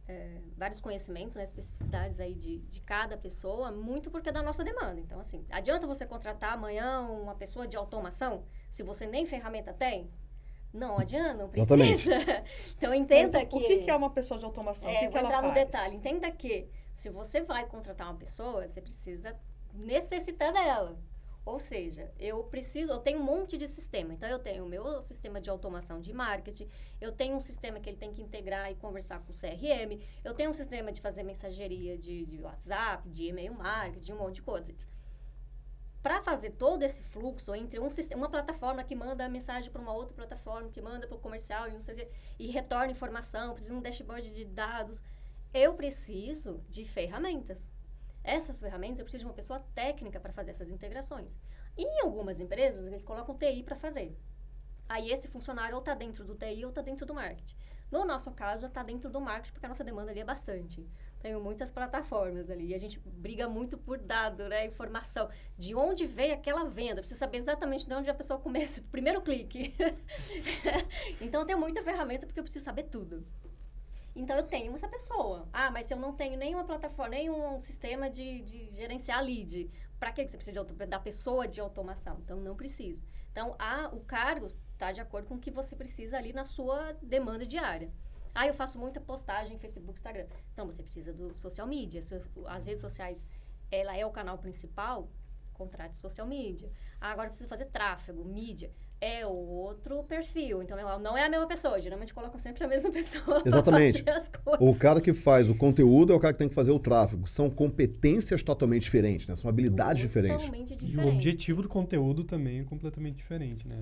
é, vários conhecimentos, né, especificidades aí de, de cada pessoa, muito porque é da nossa demanda. Então, assim, adianta você contratar amanhã uma pessoa de automação se você nem ferramenta tem? Não adianta, não precisa. então
Mas
entenda
o,
que...
o que, que é uma pessoa de automação?
É,
o que,
vou
que ela
entrar
faz?
no detalhe. Entenda que se você vai contratar uma pessoa, você precisa necessitar dela. Ou seja, eu preciso, eu tenho um monte de sistema. Então, eu tenho o meu sistema de automação de marketing, eu tenho um sistema que ele tem que integrar e conversar com o CRM, eu tenho um sistema de fazer mensageria de, de WhatsApp, de e-mail marketing, um monte de coisas. Para fazer todo esse fluxo entre um sistema, uma plataforma que manda a mensagem para uma outra plataforma, que manda para o comercial e não sei o quê, e retorna informação, precisa de um dashboard de dados, eu preciso de ferramentas. Essas ferramentas eu preciso de uma pessoa técnica para fazer essas integrações. E em algumas empresas, eles colocam TI para fazer. Aí esse funcionário ou está dentro do TI ou está dentro do marketing. No nosso caso, está dentro do marketing, porque a nossa demanda ali é bastante. Tenho muitas plataformas ali. E a gente briga muito por dado, né? Informação. De onde veio aquela venda. Precisa saber exatamente de onde a pessoa começa. o Primeiro clique. então, eu tenho muita ferramenta porque eu preciso saber tudo. Então, eu tenho essa pessoa. Ah, mas se eu não tenho nenhuma plataforma, nenhum sistema de, de gerenciar lead, para que você precisa de da pessoa de automação? Então, não precisa. Então, a, o cargo está de acordo com o que você precisa ali na sua demanda diária. Ah, eu faço muita postagem em Facebook, Instagram. Então, você precisa do social media. As redes sociais, ela é o canal principal, contrate social media. Ah, agora precisa fazer tráfego, mídia. É outro perfil. Então, não é a mesma pessoa. Geralmente colocam sempre a mesma pessoa.
Exatamente. O cara que faz o conteúdo é o cara que tem que fazer o tráfego. São competências totalmente diferentes, né? São habilidades diferentes.
Totalmente
E o objetivo do conteúdo também é completamente diferente, né?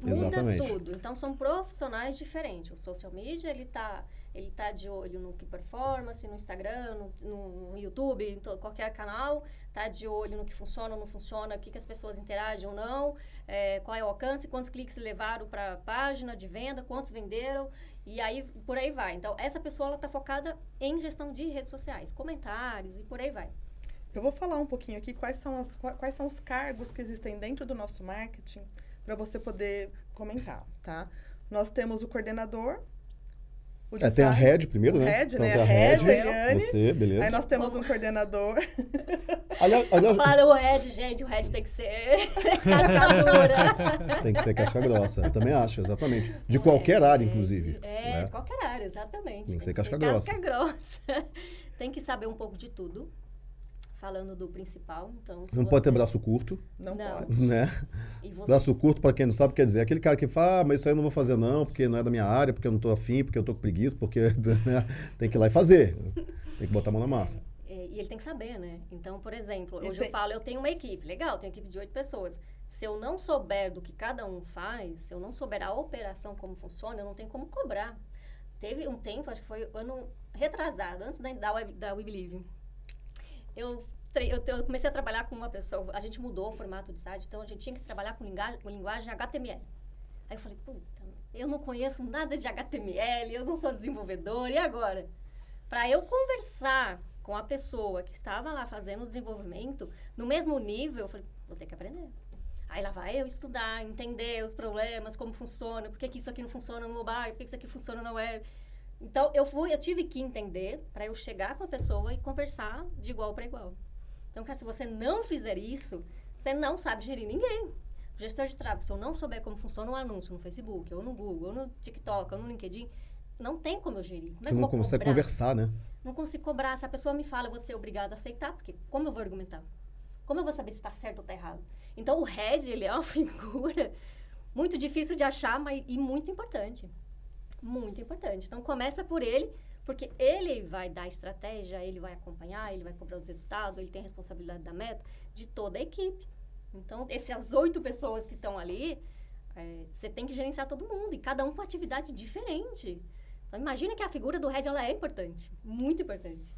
Muda
Exatamente.
tudo. Então, são profissionais diferentes. O social media, ele tá, ele tá de olho no que performance, no Instagram, no, no, YouTube, em to- qualquer canal. Tá de olho no que funciona ou não funciona, o que, que as pessoas interagem ou não, é, qual é o alcance, quantos cliques levaram para a página de venda, quantos venderam. E aí, por aí vai. Então, essa pessoa, ela tá focada em gestão de redes sociais, comentários e por aí vai.
Eu vou falar um pouquinho aqui quais são, as, qua- quais são os cargos que existem dentro do nosso marketing para você poder comentar, tá? Nós temos o coordenador, o
É, tem a head primeiro,
o
né?
head,
então
né?
tem a
A head,
head,
Eliane.
você, beleza.
Aí nós temos um coordenador.
Aliás, aliás,
Fala o Red, gente, o Red tem que ser cascadura.
tem que ser casca grossa. Eu também acho, exatamente. De
Não
qualquer
é,
área,
é,
inclusive.
É,
né?
de qualquer área, exatamente.
Tem que ser casca grossa.
Casca grossa. tem que saber um pouco de tudo. Falando do principal, então...
Não pode ter
você-
braço curto,
Não,
Não.
pode.
né?
Você
Braço curto, para quem não sabe, quer dizer aquele cara que fala, ah, mas isso aí eu não vou fazer não, porque não é da minha área, porque eu não tô afim, porque eu tô com preguiça, porque né? tem que ir lá e fazer. Tem que botar a mão na massa.
É, e ele tem que saber, né? Então, por exemplo, hoje
tem-
eu falo, eu tenho uma equipe, legal, tenho equipe de oito pessoas. Se eu não souber do que cada um faz, se eu não souber a operação como funciona, eu não tenho como cobrar. Teve um tempo, acho que foi ano retrasado, antes da, da, Web, da We Believe. Eu, eu, eu comecei a trabalhar com uma pessoa, a gente mudou o formato de site, então a gente tinha que trabalhar com linguagem, com linguagem HTML. Aí eu falei, puta, eu não conheço nada de HTML, eu não sou desenvolvedor, e agora? Para eu conversar com a pessoa que estava lá fazendo o desenvolvimento, no mesmo nível, eu falei, vou ter que aprender. Aí lá vai eu estudar, entender os problemas, como funciona, por que, que isso aqui não funciona no mobile, por que, que isso aqui funciona na web. Então, eu fui, eu tive que entender para eu chegar com a pessoa e conversar de igual para igual. Então, cara, se você não fizer isso, você não sabe gerir ninguém. O gestor de tráfego, se eu não souber como funciona um anúncio no Facebook, ou no Google, ou no TikTok, ou no LinkedIn, não tem como eu gerir. Como é
Você
eu
não consegue
cobrar?
conversar, né?
Não consigo cobrar. Se a pessoa me fala, eu vou ser obrigada a aceitar, porque como eu vou argumentar? Como eu vou saber se está certo ou está errado? Então, o head, ele é uma figura muito difícil de achar, mas e muito importante. Muito importante. Então, começa por ele, porque ele vai dar estratégia, ele vai acompanhar, ele vai cobrar os resultados, ele tem a responsabilidade da meta de toda a equipe. Então, essas oito pessoas que estão ali, é, você tem que gerenciar todo mundo, e cada um com atividade diferente. Então, imagina que a figura do head, ela é importante. Muito importante.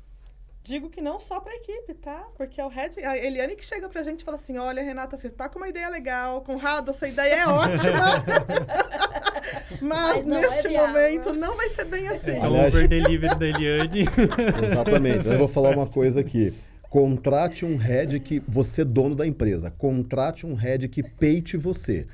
Digo que não só para a equipe, tá? Porque é o head, a Eliane que chega pra gente e fala assim: olha, Renata, você tá com uma ideia legal, Conrado, sua ideia é ótima. Mas,
Mas não é
neste
viável.
momento não vai ser bem assim.
É o
Aliás-
over delivery da Eliane.
Exatamente. Eu vou falar uma coisa aqui. Contrate um head que você é dono da empresa. Contrate um head que peite você.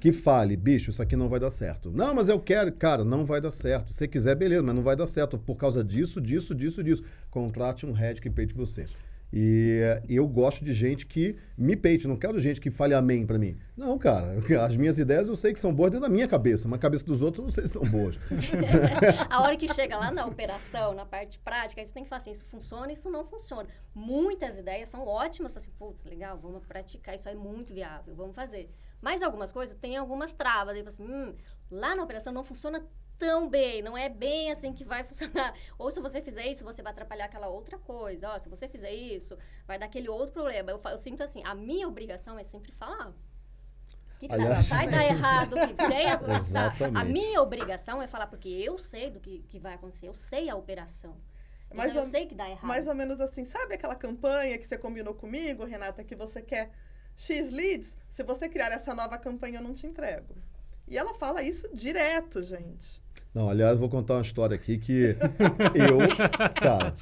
Que fale, bicho, isso aqui não vai dar certo. Não, mas eu quero, cara, não vai dar certo. Se você quiser, beleza, mas não vai dar certo por causa disso, disso, disso, disso. Contrate um head que peite você. E eu gosto de gente que me peite, não quero gente que fale amém pra mim. Não, cara, as minhas ideias eu sei que são boas dentro da minha cabeça, mas a cabeça dos outros eu não sei se são boas.
a hora que chega lá na operação, na parte prática, aí você tem que falar assim, isso funciona, isso não funciona. Muitas ideias são ótimas, fala assim, putz, legal, vamos praticar, isso é muito viável, vamos fazer. Mas algumas coisas tem algumas travas, aí fala assim, hum, lá na operação não funciona tão bem, não é bem assim que vai funcionar. Ou se você fizer isso, você vai atrapalhar aquela outra coisa. Ó, se você fizer isso, vai dar aquele outro problema. Eu, eu sinto assim, a minha obrigação é sempre falar. Que
Aliás-
vai dar errado, que venha passar. A
Exatamente.
minha obrigação é falar, porque eu sei do que, que vai acontecer, eu sei a operação.
Mais
então, eu
ou-
sei que dá errado.
Mais ou menos assim, sabe aquela campanha que você combinou comigo, Renata, que você quer X leads? Se você criar essa nova campanha, eu não te entrego. E ela fala isso direto, gente.
Não, aliás, vou contar uma história aqui que eu, cara,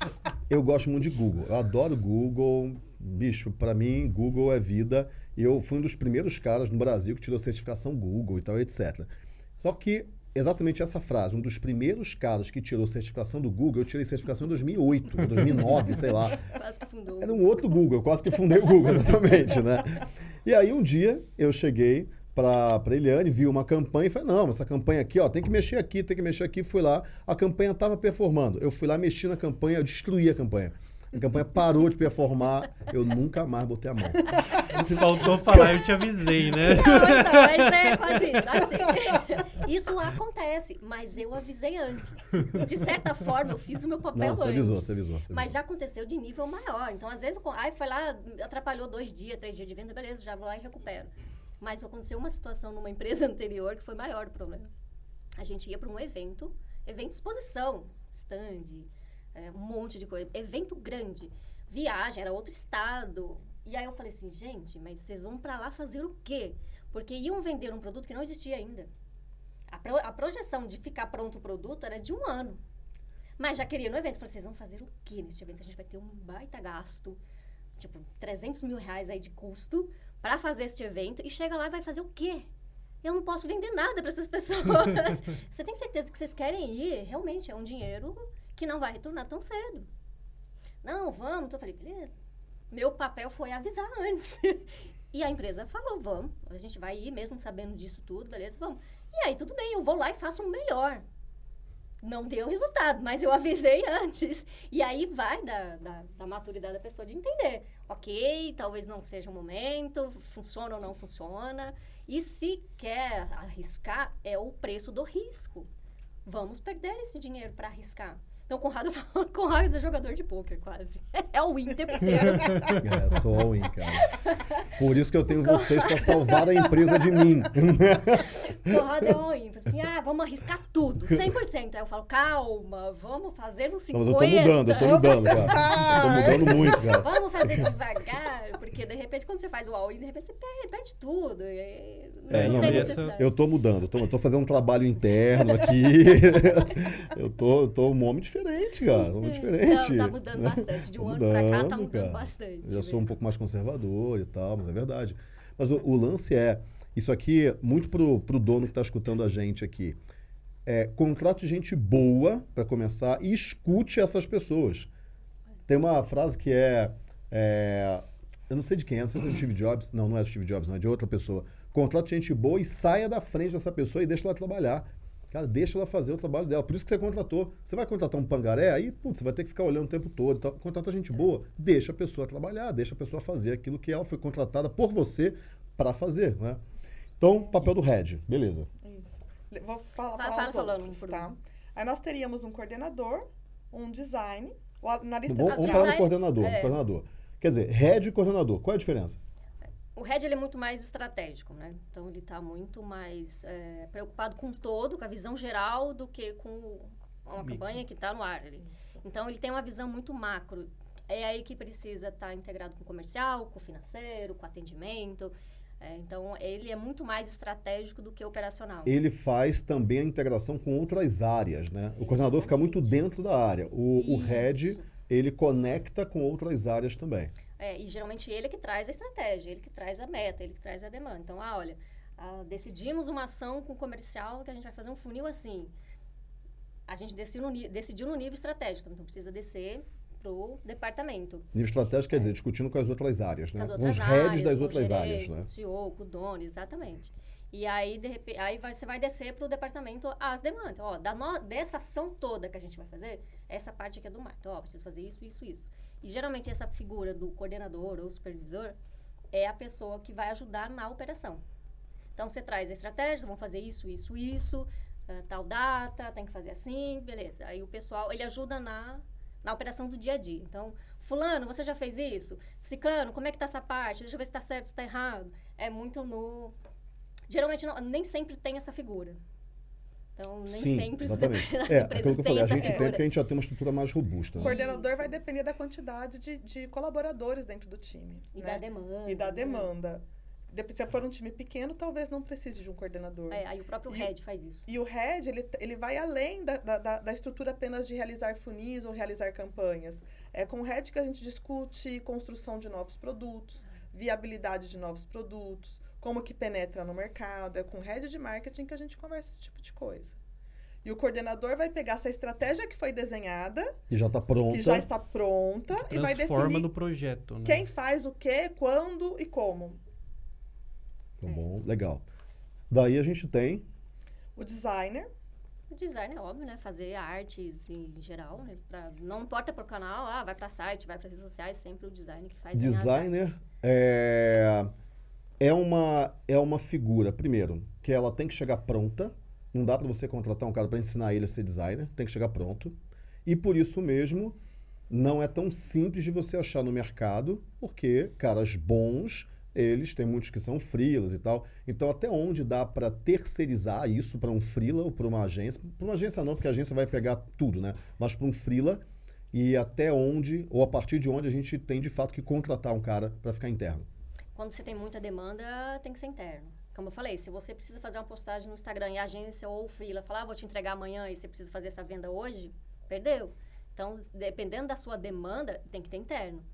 eu gosto muito de Google. Eu adoro Google. Bicho, pra mim, Google é vida. Eu fui um dos primeiros caras no Brasil que tirou certificação Google e tal, etc. Só que exatamente essa frase, um dos primeiros caras que tirou certificação do Google, eu tirei certificação em 2008, ou 2009, sei lá.
Quase que fundou.
Era um outro Google, eu quase que fundei o Google, exatamente, né? E aí um dia eu cheguei pra, pra Eliane, vi uma campanha e falei, não, essa campanha aqui, ó, tem que mexer aqui, tem que mexer aqui. Fui lá, a campanha tava performando. Eu fui lá, mexi na campanha, eu destruí a campanha. A campanha parou de performar, eu nunca mais botei a mão.
Faltou falar, eu te avisei, né?
Não, então, mas é quase isso. Assim, isso acontece, mas eu avisei antes. De certa forma, eu fiz o meu papel
Não, você
antes.
avisou, você avisou. Você
Mas
avisou.
já aconteceu de nível maior. Então, às vezes, aí foi lá, atrapalhou dois dias, três dias de venda, beleza, já vou lá e recupero. Mas aconteceu uma situação numa empresa anterior que foi maior o problema. A gente ia para um evento, evento de exposição, stand, é, um monte de coisa, evento grande, viagem, era outro estado. E aí eu falei assim, gente, mas vocês vão para lá fazer o quê? Porque iam vender um produto que não existia ainda. A, pro- a projeção de ficar pronto o produto era de um ano. Mas já queria no evento. Falei, vocês vão fazer o quê nesse evento? A gente vai ter um baita gasto, tipo, 300 mil reais aí de custo para fazer este evento. E chega lá e vai fazer o quê? Eu não posso vender nada para essas pessoas. Você tem certeza que vocês querem ir? Realmente, é um dinheiro que não vai retornar tão cedo. Não, vamos. Então eu falei, beleza. Meu papel foi avisar antes. e a empresa falou, vamos. A gente vai ir mesmo sabendo disso tudo, beleza, vamos. E aí, tudo bem, eu vou lá e faço o melhor. Não deu resultado, mas eu avisei antes. E aí vai da, da, da maturidade da pessoa de entender. Ok, talvez não seja o momento, funciona ou não funciona. E se quer arriscar, é o preço do risco. Vamos perder esse dinheiro para arriscar. Então, Conrado, Conrado é jogador de pôquer, quase. É o win o tempo inteiro.
É, sou all-in, cara. Por isso que eu tenho vocês para salvar a empresa de mim.
Conrado é. Fala Assim, ah, vamos arriscar tudo, 100%. Aí eu falo, calma, vamos fazer uns 50%.
Não, mas eu tô mudando, eu tô mudando, cara. Eu tô mudando muito, cara.
Vamos fazer devagar, porque de repente quando você faz o all-in, de repente você perde, perde tudo.
É,
não,
não,
necessidade.
Eu tô mudando, eu tô, eu tô fazendo um trabalho interno aqui. eu, tô, eu tô um homem diferente, cara. Um homem diferente.
Não, tá mudando bastante. De um
Tô
ano pra cá tá
mudando,
mudando
cara.
bastante.
Eu já sou um pouco mais conservador e tal, mas é verdade. Mas o, o lance é, isso aqui, muito pro, pro dono que está escutando a gente aqui. É, contrate gente boa para começar e escute essas pessoas. Tem uma frase que é, é, Eu não sei de quem é, não sei se é do Steve Jobs. Não, não é do Steve Jobs, não, é de outra pessoa. Contrate gente boa e saia da frente dessa pessoa e deixa ela trabalhar. Cara, deixa ela fazer o trabalho dela. Por isso que você contratou. Você vai contratar um pangaré, aí, putz, você vai ter que ficar olhando o tempo todo. Contrata gente boa, deixa a pessoa trabalhar, deixa a pessoa fazer aquilo que ela foi contratada por você para fazer, né? Então, papel do head, beleza.
Isso. Vou falar,
Fala-
falar
fala
os
falando
outros, tá? Aí nós teríamos um coordenador, um design, o analista
Vamos, falar no coordenador,
é.
coordenador. Quer dizer, head e coordenador, qual é a diferença?
O Red ele é muito mais estratégico, né? Então ele está muito mais é, preocupado com todo, com a visão geral, do que com uma
Micro.
campanha que está no ar. ali. Então ele tem uma visão muito macro. É aí que precisa estar integrado com o comercial, com o financeiro, com o atendimento. É, então ele é muito mais estratégico do que operacional.
Ele faz também a integração com outras áreas, né? O coordenador fica muito dentro da área. O, o head,
Isso.
ele conecta com outras áreas também.
É, e geralmente ele é que traz a estratégia, ele que traz a meta, ele que traz a demanda. Então, ah, olha, ah, decidimos uma ação com comercial que a gente vai fazer um funil assim. A gente decidiu no, decidiu no nível estratégico, então precisa descer pro departamento.
Nível estratégico quer dizer, discutindo com as outras áreas, né?
É. as
Com os
outras
heads das
o
outras
gerente,
áreas, né?
Com o CEO, com o dono, exatamente. E aí, de repente, aí vai, você vai descer pro departamento as demandas. Ó, da no- dessa ação toda que a gente vai fazer, essa parte aqui é do mar. Então, ó, preciso fazer isso, isso, isso. E geralmente essa figura do coordenador ou supervisor é a pessoa que vai ajudar na operação. Então, você traz a estratégia, vamos fazer isso, isso, isso, ah, tal data, tem que fazer assim, beleza. Aí o pessoal, ele ajuda na, na operação do dia a dia. Então, fulano, você já fez isso? Ciclano, como é que tá essa parte? Deixa eu ver se tá certo, se tá errado. É muito no... Geralmente, não- nem sempre tem essa figura. Então, nem
Sim,
sempre
exatamente.
as
É,
empresas
aquilo que eu falei, a gente tem
figura.
porque a gente já tem uma estrutura mais robusta.
O
Né?
coordenador
Isso.
vai depender da quantidade de, de colaboradores dentro do time.
E
né?
da demanda.
E da
né?
demanda. Dep- Se for um time pequeno, talvez não precise de um coordenador.
É, aí o próprio
E-
head faz isso.
E o head, ele, ele vai além da, da, da- da estrutura apenas de realizar funis ou realizar campanhas. É com o head que a gente discute construção de novos produtos, viabilidade de novos produtos, como que penetra no mercado. É com o head de marketing que a gente conversa esse tipo de coisa. E o coordenador vai pegar essa estratégia que foi desenhada,
Que já está pronta.
que já está pronta, e vai definir
no projeto, né?
quem faz o quê, quando e como.
Tá bom, legal. Daí a gente tem
O designer,
O design é óbvio, né? Fazer artes em geral, né? Pra, não importa pro canal, ah, vai pra site, vai para redes sociais, sempre o design que faz.
designer é, é uma é uma figura primeiro que ela tem que chegar pronta. Não dá para você contratar um cara para ensinar ele a ser designer tem que chegar pronto. E por isso mesmo não é tão simples de você achar no mercado porque caras bons eles têm muitos que são freelas e tal. Então até onde dá para terceirizar isso para um freela ou para uma agência? Para uma agência não porque a agência vai pegar tudo né? Mas para um freela e até onde, ou a partir de onde a gente tem de fato que contratar um cara para ficar interno.
Quando você tem muita demanda, tem que ser interno. Como eu falei, se você precisa fazer uma postagem no Instagram e a agência ou o freela falar, ah, vou te entregar amanhã e você precisa fazer essa venda hoje, perdeu. Então, dependendo da sua demanda, tem que ter interno.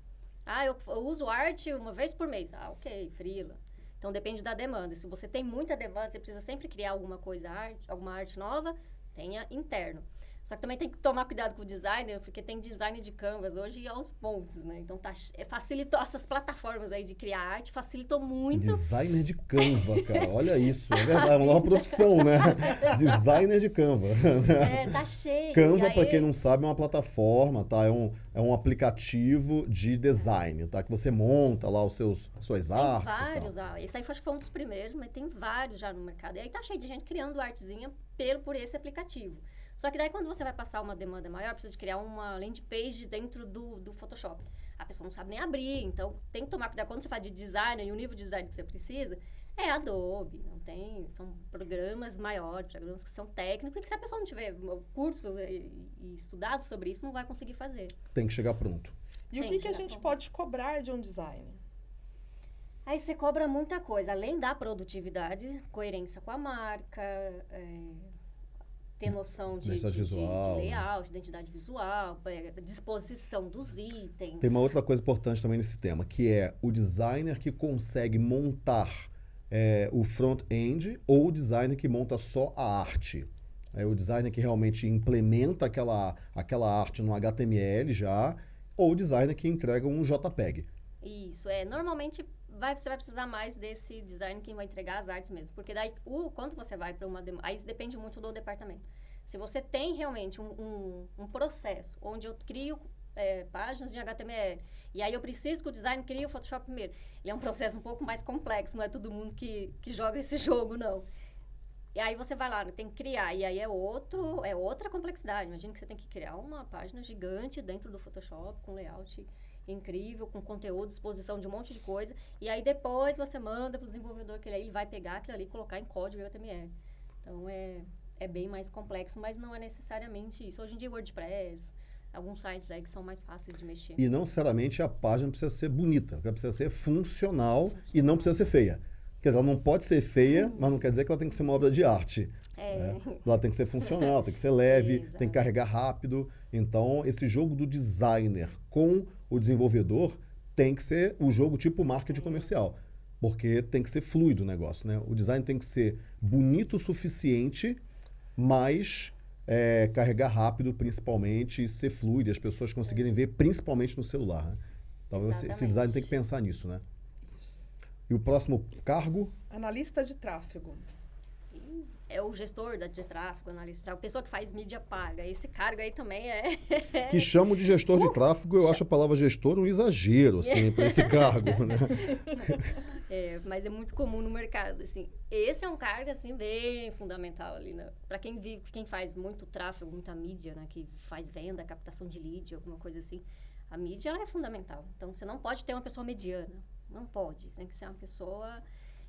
Ah, eu, eu uso arte uma vez por mês. Ah, ok, freela. Então, depende da demanda. Se você tem muita demanda, você precisa sempre criar alguma coisa, arte, alguma arte nova, tenha interno. Só que também tem que tomar cuidado com o designer, porque tem design de canvas hoje aos pontos, né? Então tá, facilitou essas plataformas aí de criar arte, facilitou muito.
Designer de Canva, cara. Olha isso. É verdade, é uma nova profissão, né? designer de Canva.
É, tá cheio.
Canva, para quem não sabe, é uma plataforma, tá? É um, é um aplicativo de design, tá? Que você monta lá os seus suas
tem
artes.
vários, ah, esse aí acho que foi um dos primeiros, mas tem vários já no mercado. E aí tá cheio de gente criando artezinha pelo, por esse aplicativo. Só que daí quando você vai passar uma demanda maior, precisa de criar uma landing page dentro do, do Photoshop. A pessoa não sabe nem abrir, então tem que tomar cuidado quando você faz de design e o nível de design que você precisa. É Adobe, não tem, são programas maiores, programas que são técnicos e que se a pessoa não tiver curso e, e estudado sobre isso, não vai conseguir fazer.
Tem que chegar pronto.
E o
Tem
que,
que
que a gente
pronto.
pode cobrar de um designer?
Aí você cobra muita coisa, além da produtividade, coerência com a marca, é, ter noção de, de,
Identidade
de- de
visual, né?
layout, identidade visual, é, disposição dos itens.
Tem uma outra coisa importante também nesse tema, que é o designer que consegue montar é, o front-end ou o designer que monta só a arte. É o designer que realmente implementa aquela, aquela arte no HTML já, ou o designer que entrega um JPEG.
Isso, é. Normalmente vai, você vai precisar mais desse design que vai entregar as artes mesmo. Porque daí, o, quando você vai para uma... Aí depende muito do departamento. Se você tem realmente um, um, um processo onde eu crio é, páginas de HTML e aí eu preciso que o design crie o Photoshop primeiro. Ele é um processo um pouco mais complexo, não é todo mundo que, que joga esse jogo, não. E aí você vai lá, tem que criar, e aí é outro, é outra complexidade. Imagina que você tem que criar uma página gigante dentro do Photoshop, com layout incrível, com conteúdo, exposição de um monte de coisa, e aí depois você manda para o desenvolvedor que ele aí vai pegar aquilo ali e colocar em código HTML. Então é, é bem mais complexo, mas não é necessariamente isso. Hoje em dia WordPress, alguns sites aí que são mais fáceis de mexer.
E não necessariamente a página precisa ser bonita, ela precisa ser funcional e não precisa ser feia. Quer dizer, ela não pode ser feia, mas não quer dizer que ela tem que ser uma obra de arte.
É,
Ela tem que ser funcional, tem que ser leve,
Exato.
tem que carregar rápido. Então, esse jogo do designer com o desenvolvedor tem que ser o jogo tipo marketing comercial. Porque tem que ser fluido o negócio, né? O design tem que ser bonito o suficiente, mas é, carregar rápido principalmente e ser fluido, e as pessoas conseguirem ver principalmente no celular. Né? Então, esse, design tem que pensar nisso, né? E o próximo cargo?
Analista de tráfego.
É o gestor da, de tráfego, analista, a pessoa que faz mídia paga. Esse cargo aí também é...
Que chamam de gestor de tráfego, eu acho a palavra gestor um exagero, assim, para esse cargo, né?
É, mas é muito comum no mercado, assim. Esse é um cargo, assim, bem fundamental ali, né? Para quem vive, quem faz muito tráfego, muita mídia, né? Que faz venda, captação de lead, alguma coisa assim. A mídia, ela é fundamental. Então, você não pode ter uma pessoa mediana. Não pode. Você tem que ser uma pessoa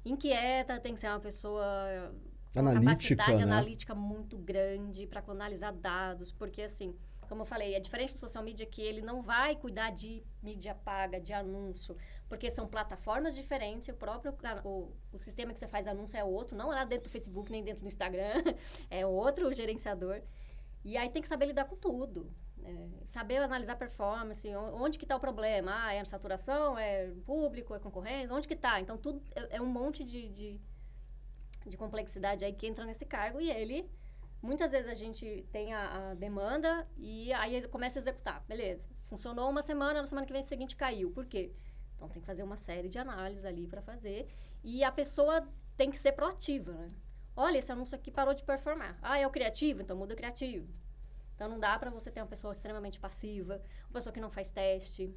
inquieta, tem que ser uma pessoa
Analítica,
capacidade
né?
analítica muito grande para analisar dados, porque assim, como eu falei, é diferente do social media que ele não vai cuidar de mídia paga, de anúncio, porque são plataformas diferentes, o próprio o, o sistema que você faz anúncio é outro, não é lá dentro do Facebook nem dentro do Instagram, é outro gerenciador. E aí tem que saber lidar com tudo. é, saber analisar performance, onde que está o problema? Ah, é a saturação, é público, é concorrência, onde que está? Então, tudo é, é um monte de, de, de complexidade aí que entra nesse cargo e ele... Muitas vezes a gente tem a, a demanda e aí começa a executar. Beleza, funcionou uma semana, na semana que vem seguinte caiu. Por quê? Então, tem que fazer uma série de análises ali para fazer. E a pessoa tem que ser proativa, né? Olha, esse anúncio aqui parou de performar. Ah, é o criativo? Então muda o criativo. Então não dá para você ter uma pessoa extremamente passiva, uma pessoa que não faz teste.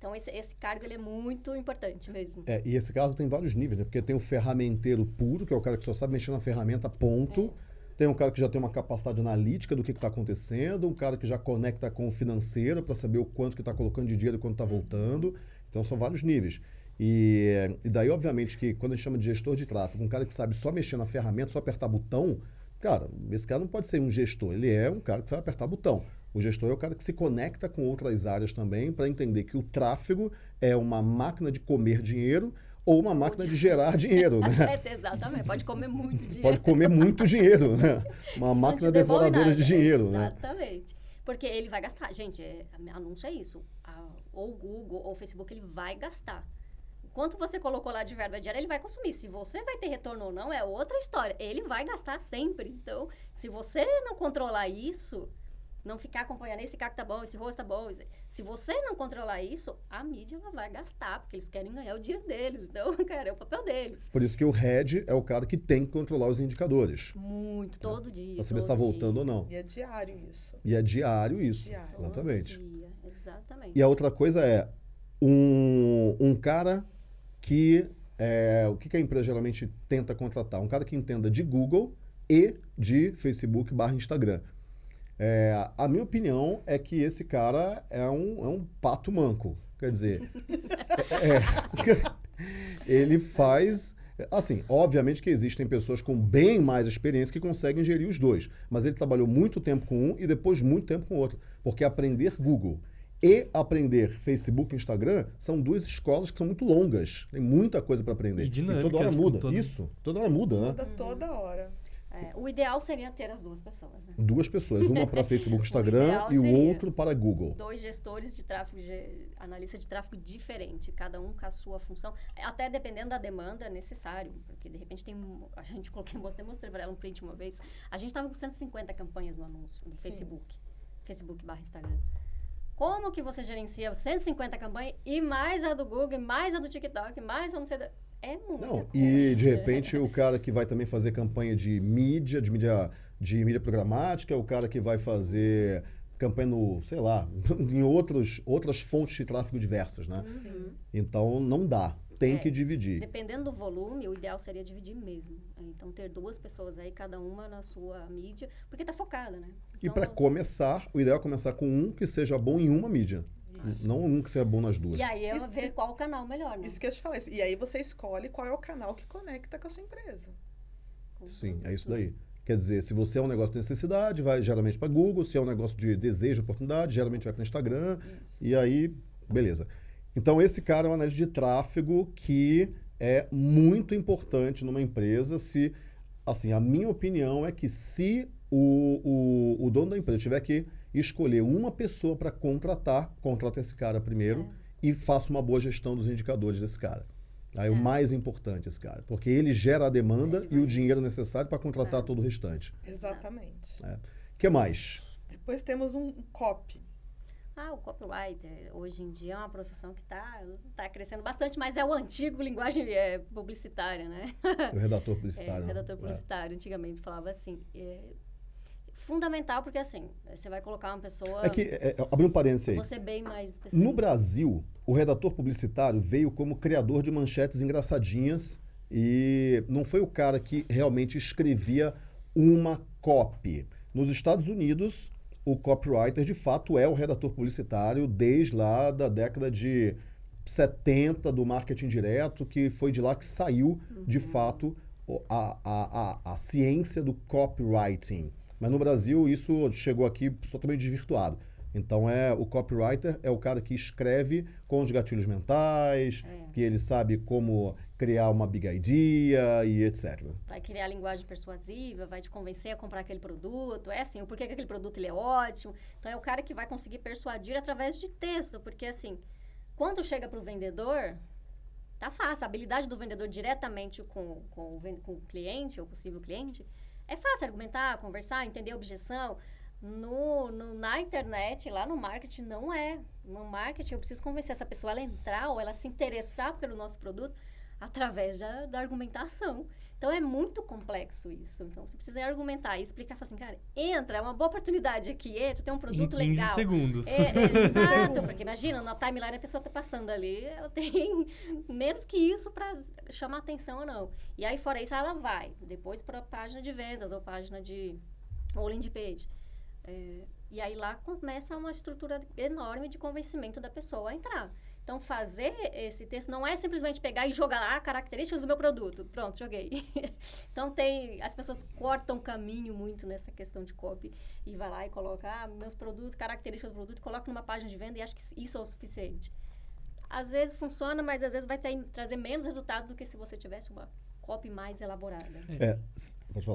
Então esse, esse cargo ele é muito importante mesmo.
É, e esse cargo tem vários níveis, né? Porque tem o ferramenteiro puro, que é o cara que só sabe mexer na ferramenta, ponto. Tem um cara que já tem uma capacidade analítica do que está acontecendo, um cara que já conecta com o financeiro para saber o quanto que está colocando de dinheiro e quanto está voltando. Então são vários níveis. E, e daí, obviamente, que quando a gente chama de gestor de tráfego, um cara que sabe só mexer na ferramenta, só apertar botão, cara, esse cara não pode ser um gestor, ele é um cara que sabe apertar botão. O gestor é o cara que se conecta com outras áreas também para entender que o tráfego é uma máquina de comer dinheiro ou uma máquina de gerar dinheiro, né?
É, exatamente, pode comer muito dinheiro.
Pode comer muito dinheiro, né? Uma máquina devoradora
nada.
de dinheiro, né?
Exatamente. Porque ele vai gastar. Gente, é, anúncio é isso. A- ou o Google ou o Facebook, ele vai gastar. Quanto você colocou lá de verba diária, ele vai consumir. Se você vai ter retorno ou não, é outra história. Ele vai gastar sempre. Então, se você não controlar isso, não ficar acompanhando esse cara que tá bom, esse rosto tá bom. Se você não controlar isso, a mídia ela vai gastar, porque eles querem ganhar o dinheiro deles. Então, cara, é o papel deles.
Por isso que o head é o cara que tem que controlar os indicadores.
Muito, todo dia.
Para saber se está
todo
voltando
dia.
ou não.
E é diário isso.
E é diário isso.
Diário.
Todo
Exatamente.
dia, exatamente.
E a outra coisa é um, um cara que. é, o que, que a empresa geralmente tenta contratar? Um cara que entenda de Google e de Facebook barra Instagram. É, a minha opinião é que esse cara é um, é um pato manco. Quer dizer, é- ele faz. Assim, obviamente que existem pessoas com bem mais experiência que conseguem gerir os dois. Mas ele trabalhou muito tempo com um e depois muito tempo com o outro. Porque aprender Google e aprender Facebook e Instagram são duas escolas que são muito longas. Tem muita coisa para aprender.
E
toda hora muda.
todo-
Isso, toda hora muda, né?
Muda toda hora.
É, o ideal seria ter as duas pessoas, né?
Duas pessoas, uma para Facebook e
O
Instagram
ideal
e o outro para Google.
Dois gestores de tráfego, ge- analista de tráfego diferente, cada um com a sua função, até dependendo da demanda é necessário, porque de repente tem, um- a gente coloquei, mostrei, mostrei para ela um print uma vez, a gente estava com 150 campanhas no anúncio, no Facebook, Facebook barra Instagram. Como que você gerencia 150 campanhas e mais a do Google, e mais a do TikTok, mais a não sei da... É muita
Não,
coisa.
e de repente o cara que vai também fazer campanha de mídia, de mídia, de mídia programática, o cara que vai fazer campanha no, sei lá, em outros, outras fontes de tráfego diversas, né?
Sim.
Então não dá, tem
É,
que dividir.
Dependendo do volume, o ideal seria dividir mesmo. É, Então, ter duas pessoas aí, cada uma na sua mídia, porque tá focada, né?
E
Então,
para começar, o ideal é começar com um que seja bom em uma mídia,
Isso.
não um que seja bom nas duas.
E aí é
Isso-
ver qual o canal melhor, né?
Isso que eu te falei. E aí você escolhe qual é o canal que conecta com a sua empresa.
Sim, é isso daí. Quer dizer, se você é um negócio de necessidade, vai geralmente para Google, se é um negócio de desejo, oportunidade, geralmente vai para Instagram,
Isso.
e aí, beleza. Então, esse cara é um analista de tráfego que é muito importante numa empresa se, assim, a minha opinião é que se o, o, o dono da empresa tiver que escolher uma pessoa para contratar, contrata esse cara primeiro e faça uma boa gestão dos indicadores desse cara. Aí o
É.
mais importante esse cara, porque ele gera a demanda
Ele
e o dinheiro necessário para contratar
É.
todo o restante.
Exatamente.
O que mais?
Depois temos um copy.
Ah, o copywriter, hoje em dia é uma profissão que está tá crescendo bastante, mas é o antigo linguagem é, publicitária, né?
O redator
É,
publicitário.
o
né?
redator
É.
publicitário, antigamente falava assim. Fundamental, porque assim, você vai colocar uma pessoa...
É que, é, é, abrindo um parênteses aí.
Você bem mais
No
específico.
Brasil, o redator publicitário veio como criador de manchetes engraçadinhas e não foi o cara que realmente escrevia uma copy. Nos Estados Unidos, o copywriter de fato é o redator publicitário desde lá da década de 70 do marketing direto, que foi de lá que saiu de
Uhum.
fato o- a, a, a, a ciência do copywriting. Mas no Brasil isso chegou aqui totalmente desvirtuado. Então é o copywriter é o cara que escreve com os gatilhos mentais,
É.
que ele sabe como criar uma big idea e etc.
Vai criar linguagem persuasiva, vai te convencer a comprar aquele produto. É assim, o porquê que aquele produto ele é ótimo. Então é o cara que vai conseguir persuadir através de texto, porque assim, quando chega para o vendedor, tá fácil. A habilidade do vendedor diretamente com, com, o, com o cliente ou possível cliente é fácil argumentar, conversar, entender objeção. No, no- na internet, lá no marketing, não é. No marketing, eu preciso convencer essa pessoa a entrar ou ela se interessar pelo nosso produto através da, da argumentação. Então, é muito complexo isso. Então, você precisa argumentar e explicar, falar assim, cara, entra, é uma boa oportunidade aqui, entra, tem um
Em
produto
15
legal.
segundos.
É, é, exato, porque imagina, na timeline a pessoa tá passando ali, ela tem menos que isso para chamar atenção ou não. E aí, fora isso, ela vai depois para a página de vendas ou página de. ou landing page. É, e aí lá começa uma estrutura enorme de convencimento da pessoa a entrar. Então, fazer esse texto não é simplesmente pegar e jogar lá características do meu produto. Pronto, joguei. então, tem... As pessoas cortam caminho muito nessa questão de copy. E vai lá e coloca, ah, meus produtos, características do produto, coloca numa página de venda e acho que isso é o suficiente. Às vezes funciona, mas às vezes vai ter, trazer menos resultado do que se você tivesse uma copy mais elaborada.
É.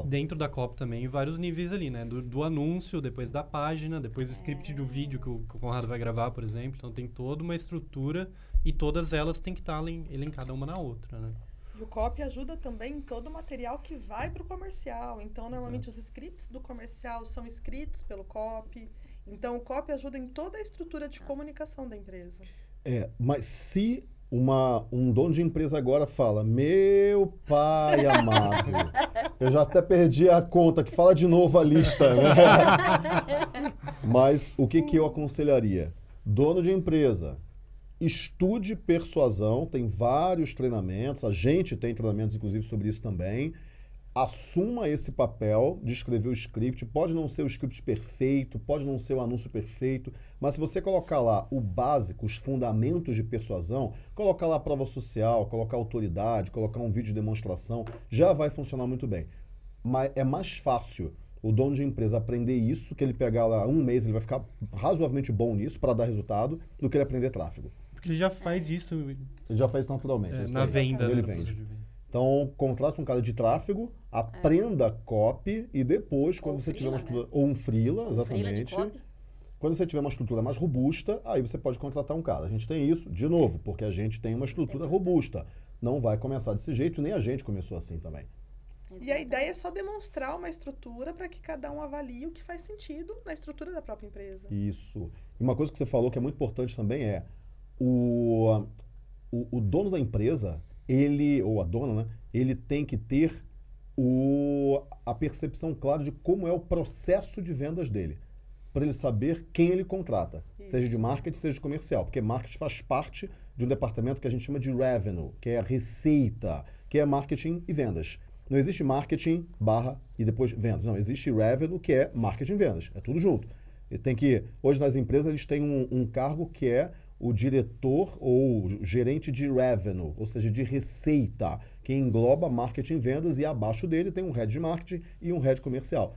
Dentro da copy também, vários níveis ali, né? Do, do anúncio, depois da página, depois do script do vídeo que o, que o Conrado vai gravar, por exemplo. Então tem toda uma estrutura e todas elas têm que estar elen- elencadas uma na outra, né?
E o copy ajuda também em todo o material que vai para o comercial. Então, normalmente, os scripts do comercial são escritos pelo copy. Então, o copy ajuda em toda a estrutura de comunicação da empresa.
É, mas se uma, um dono de empresa agora fala, meu pai amado, eu já até perdi a conta, que fala de novo a lista, né? mas o que, que eu aconselharia? Dono de empresa, estude persuasão, tem vários treinamentos, a gente tem treinamentos, inclusive, sobre isso também. Assuma esse papel de escrever o script. Pode não ser o script perfeito, pode não ser o anúncio perfeito, mas se você colocar lá o básico, os fundamentos de persuasão, colocar lá a prova social, colocar autoridade, colocar um vídeo de demonstração, já vai funcionar muito bem. Mas é mais fácil o dono de empresa aprender isso, que ele pegar lá um mês, ele vai ficar razoavelmente bom nisso para dar resultado, do que ele aprender tráfego.
Porque ele já faz isso
Ele já faz naturalmente.
é, na venda.
Ele
né,
vende. Então, contrate um cara de tráfego, aprenda copy e depois, quando
Ou
você tiver uma
freela,
estrutura. Ou um freela,
Um freela de
exatamente.
copy.
Quando você tiver uma estrutura mais robusta, aí você pode contratar um cara. A gente tem isso, de novo, porque a gente tem uma estrutura robusta. Não vai começar desse jeito, nem a gente começou assim também.
E a ideia é só demonstrar uma estrutura para que cada um avalie o que faz sentido na estrutura da própria empresa.
Isso. E uma coisa que você falou que é muito importante também é o, o, o dono da empresa, ele, ou a dona, né? Ele tem que ter o, a percepção clara de como é o processo de vendas dele. Para ele saber quem ele contrata,
Isso.
seja de marketing, seja de comercial. Porque marketing faz parte de um departamento que a gente chama de revenue, que é a receita, que é marketing e vendas. Não existe marketing barra e depois vendas. Não, existe revenue, que é marketing e vendas. É tudo junto. E tem que. Hoje nas empresas eles têm um, um cargo que é o diretor ou gerente de revenue, ou seja, de receita, que engloba marketing e vendas, e abaixo dele tem um head de marketing e um head comercial.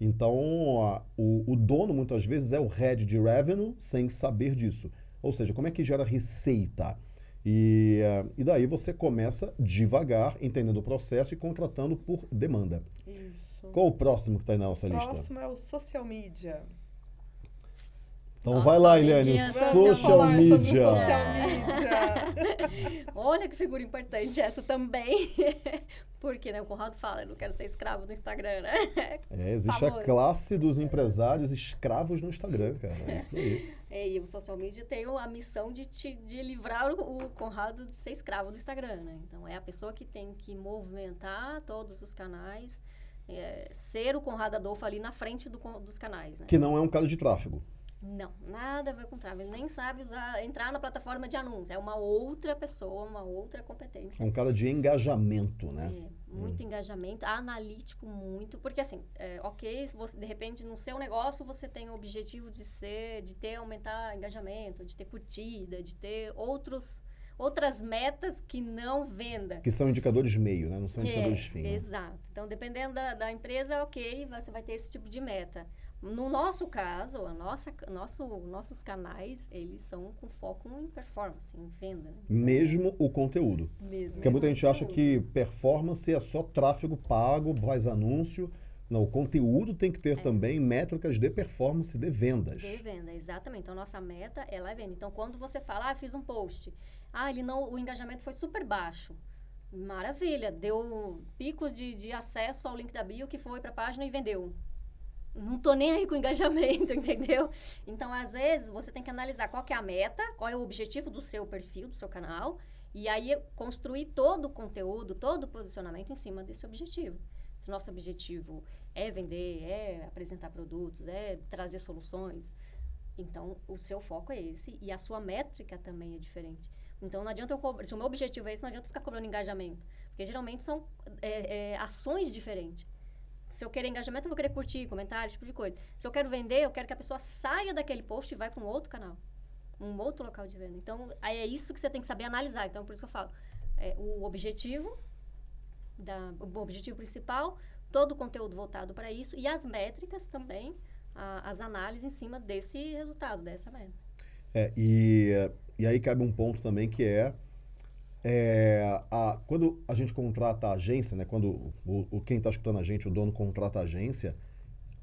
Então, a- o, o dono muitas vezes é o head de revenue sem saber disso. Ou seja, como é que gera receita? E, eh, e daí você começa devagar, entendendo o processo e contratando por demanda.
Isso.
Qual o próximo que está aí na nossa lista?
Próximo é o social media.
Então
Nossa,
vai lá, Eliane. Social media.
social media.
Olha que figura importante essa também. Porque, né, o Conrado fala, eu não quero ser escravo do Instagram, né?
É, existe a
Famoso.
classe dos empresários escravos no Instagram, cara. É isso aí.
É, E o social media tem a missão de, te, de livrar o, Conrado de ser escravo do Instagram, né? Então, é a pessoa que tem que movimentar todos os canais, é, ser o Conrado Adolfo ali na frente do dos canais, né?
Que não é um cara de tráfego.
Não, nada a ver com tráfego. Ele nem sabe usar, entrar na plataforma de anúncio. É uma outra pessoa, uma outra competência.
É um cara de engajamento, né?
É, muito engajamento, analítico muito, porque assim, é, ok, você, de repente no seu negócio você tem o objetivo de ser, de ter, aumentar engajamento, de ter curtida, de ter outros, outras metas que não venda.
Que são indicadores meio, né? Não são
É,
indicadores fim. né?
Exato. Então, dependendo da, da empresa, ok, você vai ter esse tipo de meta. No nosso caso, a nossa, nosso, nossos canais, eles são com foco em performance, em venda. né?
Mesmo o conteúdo.
Mesmo.
Porque muita gente acha que performance é só tráfego pago, faz anúncio. Não, o conteúdo tem que
É.
ter também métricas de performance de vendas.
De venda, exatamente. Então, nossa meta é lá venda. Então, quando você fala, ah, fiz um post, ah, ele não, o engajamento foi super baixo. Maravilha, deu picos de, de acesso ao link da bio que foi para a página e vendeu. Não tô nem aí com engajamento, entendeu? Então, às vezes, você tem que analisar qual que é a meta, qual é o objetivo do seu perfil, do seu canal, E aí construir todo o conteúdo, todo o posicionamento em cima desse objetivo. Se nosso objetivo é vender, é apresentar produtos, é trazer soluções, então o seu foco é esse e a sua métrica também é diferente. Então não adianta eu cobrar, se o meu objetivo é esse, não adianta ficar cobrando engajamento. Porque geralmente são é, é, ações diferentes. Se eu quero engajamento, eu vou querer curtir, comentários, tipo de coisa. Se eu quero vender, eu quero que a pessoa saia daquele post e vá para um outro canal. Um outro local de venda. Então, é isso que você tem que saber analisar. Então, por isso que eu falo. É, o objetivo, da, o objetivo principal, todo o conteúdo voltado para isso e as métricas também, a, as análises em cima desse resultado, dessa meta.
É, e, e aí cabe um ponto também que é é, a, quando a gente contrata a agência, né, quando o, o quem está escutando a gente, o dono contrata a agência,